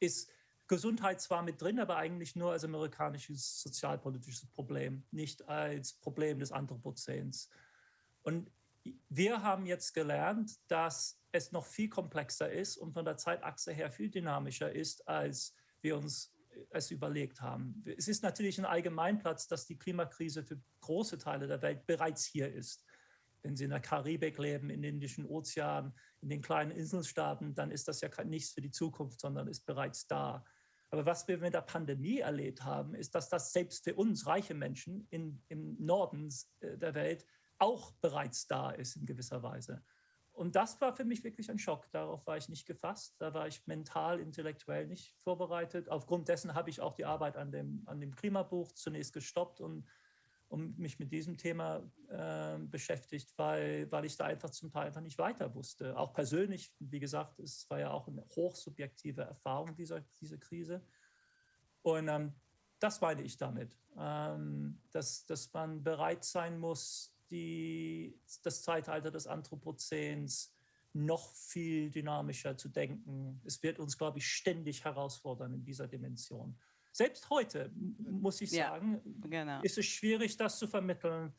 ist Gesundheit zwar mit drin, aber eigentlich nur als amerikanisches sozialpolitisches Problem, nicht als Problem des Anthropozäns. Und wir haben jetzt gelernt, dass es noch viel komplexer ist und von der Zeitachse her viel dynamischer ist, als wir uns es überlegt haben. Es ist natürlich ein Allgemeinplatz, dass die Klimakrise für große Teile der Welt bereits hier ist. Wenn Sie in der Karibik leben, im Indischen Ozean, in den kleinen Inselstaaten, dann ist das ja nichts für die Zukunft, sondern ist bereits da. Aber was wir mit der Pandemie erlebt haben, ist, dass das selbst für uns reiche Menschen in, im Norden äh, der Welt auch bereits da ist in gewisser Weise. Und das war für mich wirklich ein Schock. Darauf war ich nicht gefasst. Da war ich mental, intellektuell nicht vorbereitet. Aufgrund dessen habe ich auch die Arbeit an dem, an dem Klimabuch zunächst gestoppt und um mich mit diesem Thema äh, beschäftigt, weil, weil ich da einfach zum Teil einfach nicht weiter wusste. Auch persönlich, wie gesagt, es war ja auch eine hochsubjektive Erfahrung dieser, dieser Krise. Und ähm, das meine ich damit, ähm, dass, dass man bereit sein muss, die, das Zeitalter des Anthropozäns noch viel dynamischer zu denken. Es wird uns, glaube ich, ständig herausfordern in dieser Dimension. Selbst heute, muss ich sagen, ja, genau. ist es schwierig, das zu vermitteln.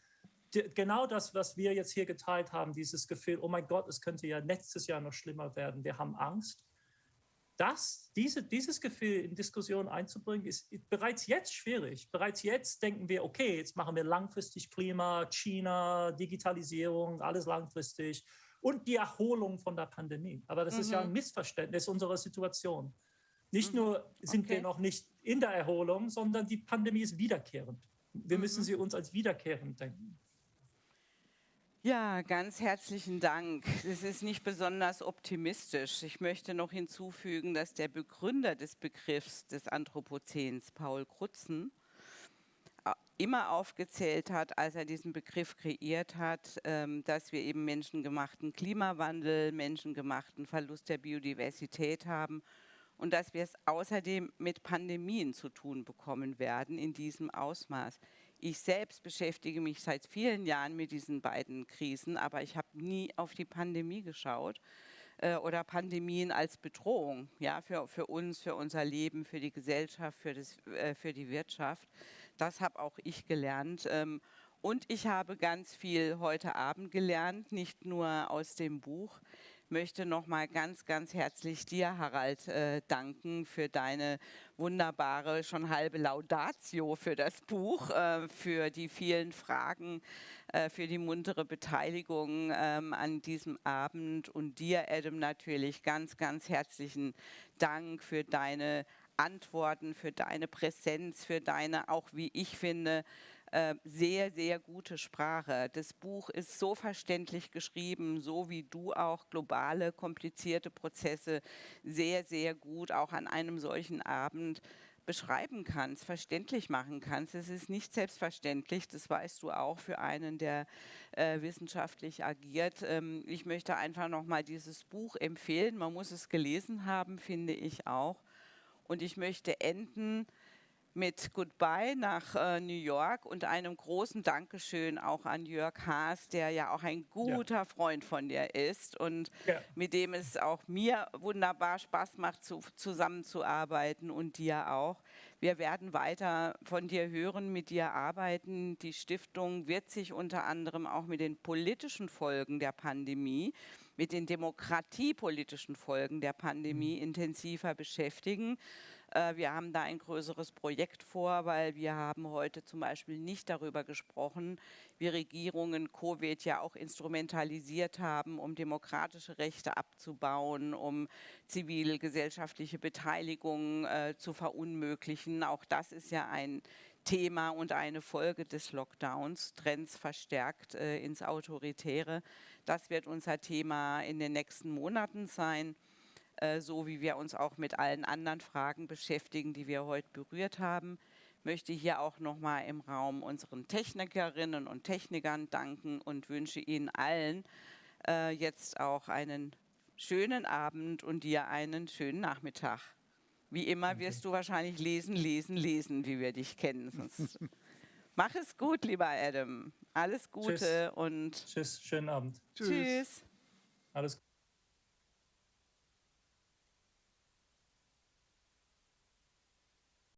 Genau das, was wir jetzt hier geteilt haben, dieses Gefühl, oh mein Gott, es könnte ja nächstes Jahr noch schlimmer werden, wir haben Angst. Das, diese, dieses Gefühl in Diskussionen einzubringen, ist bereits jetzt schwierig. Bereits jetzt denken wir, okay, jetzt machen wir langfristig Klima, China, Digitalisierung, alles langfristig und die Erholung von der Pandemie. Aber das mhm. ist ja ein mhm. Missverständnis unserer Situation. Nicht mhm. nur sind okay. wir noch nicht in der Erholung, sondern die Pandemie ist wiederkehrend. Wir mhm. müssen sie uns als wiederkehrend denken. Ja, ganz herzlichen Dank. Das ist nicht besonders optimistisch. Ich möchte noch hinzufügen, dass der Begründer des Begriffs des Anthropozäns, Paul Krutzen, immer aufgezählt hat, als er diesen Begriff kreiert hat, ähm, dass wir eben menschengemachten Klimawandel, menschengemachten Verlust der Biodiversität haben und dass wir es außerdem mit Pandemien zu tun bekommen werden in diesem Ausmaß. Ich selbst beschäftige mich seit vielen Jahren mit diesen beiden Krisen, aber ich habe nie auf die Pandemie geschaut äh, oder Pandemien als Bedrohung ja, für, für uns, für unser Leben, für die Gesellschaft, für, das, äh, für die Wirtschaft. Das habe auch ich gelernt. Ähm, und ich habe ganz viel heute Abend gelernt, nicht nur aus dem Buch möchte noch mal ganz, ganz herzlich dir, Harald, äh, danken für deine wunderbare, schon halbe Laudatio für das Buch, äh, für die vielen Fragen, äh, für die muntere Beteiligung ähm, an diesem Abend. Und dir, Adam, natürlich ganz, ganz herzlichen Dank für deine Antworten, für deine Präsenz, für deine, auch wie ich finde, äh, sehr, sehr gute Sprache. Das Buch ist so verständlich geschrieben, so wie du auch globale, komplizierte Prozesse sehr, sehr gut auch an einem solchen Abend beschreiben kannst, verständlich machen kannst. Es ist nicht selbstverständlich, das weißt du auch für einen, der äh, wissenschaftlich agiert. Ähm, ich möchte einfach nochmal dieses Buch empfehlen. Man muss es gelesen haben, finde ich auch. Und ich möchte enden mit Goodbye nach äh, New York und einem großen Dankeschön auch an Jörg Haas, der ja auch ein guter ja. Freund von dir ist und ja. mit dem es auch mir wunderbar Spaß macht, zu, zusammenzuarbeiten und dir auch. Wir werden weiter von dir hören, mit dir arbeiten. Die Stiftung wird sich unter anderem auch mit den politischen Folgen der Pandemie, mit den demokratiepolitischen Folgen der Pandemie mhm. intensiver beschäftigen. Äh, wir haben da ein größeres Projekt vor, weil wir haben heute zum Beispiel nicht darüber gesprochen, wie Regierungen Covid ja auch instrumentalisiert haben, um demokratische Rechte abzubauen, um zivilgesellschaftliche Beteiligung äh, zu verunmöglichen. Auch das ist ja ein Thema und eine Folge des Lockdowns, Trends verstärkt äh, ins Autoritäre. Das wird unser Thema in den nächsten Monaten sein. Äh, so wie wir uns auch mit allen anderen Fragen beschäftigen, die wir heute berührt haben. Möchte hier auch nochmal im Raum unseren Technikerinnen und Technikern danken und wünsche Ihnen allen äh, jetzt auch einen schönen Abend und dir einen schönen Nachmittag. Wie immer wirst du wahrscheinlich lesen, lesen, lesen, wie wir dich kennen. Sonst Mach es gut, lieber Adam. Alles Gute Tschüss. und Tschüss, schönen Abend. Tschüss. Tschüss. Alles Gute.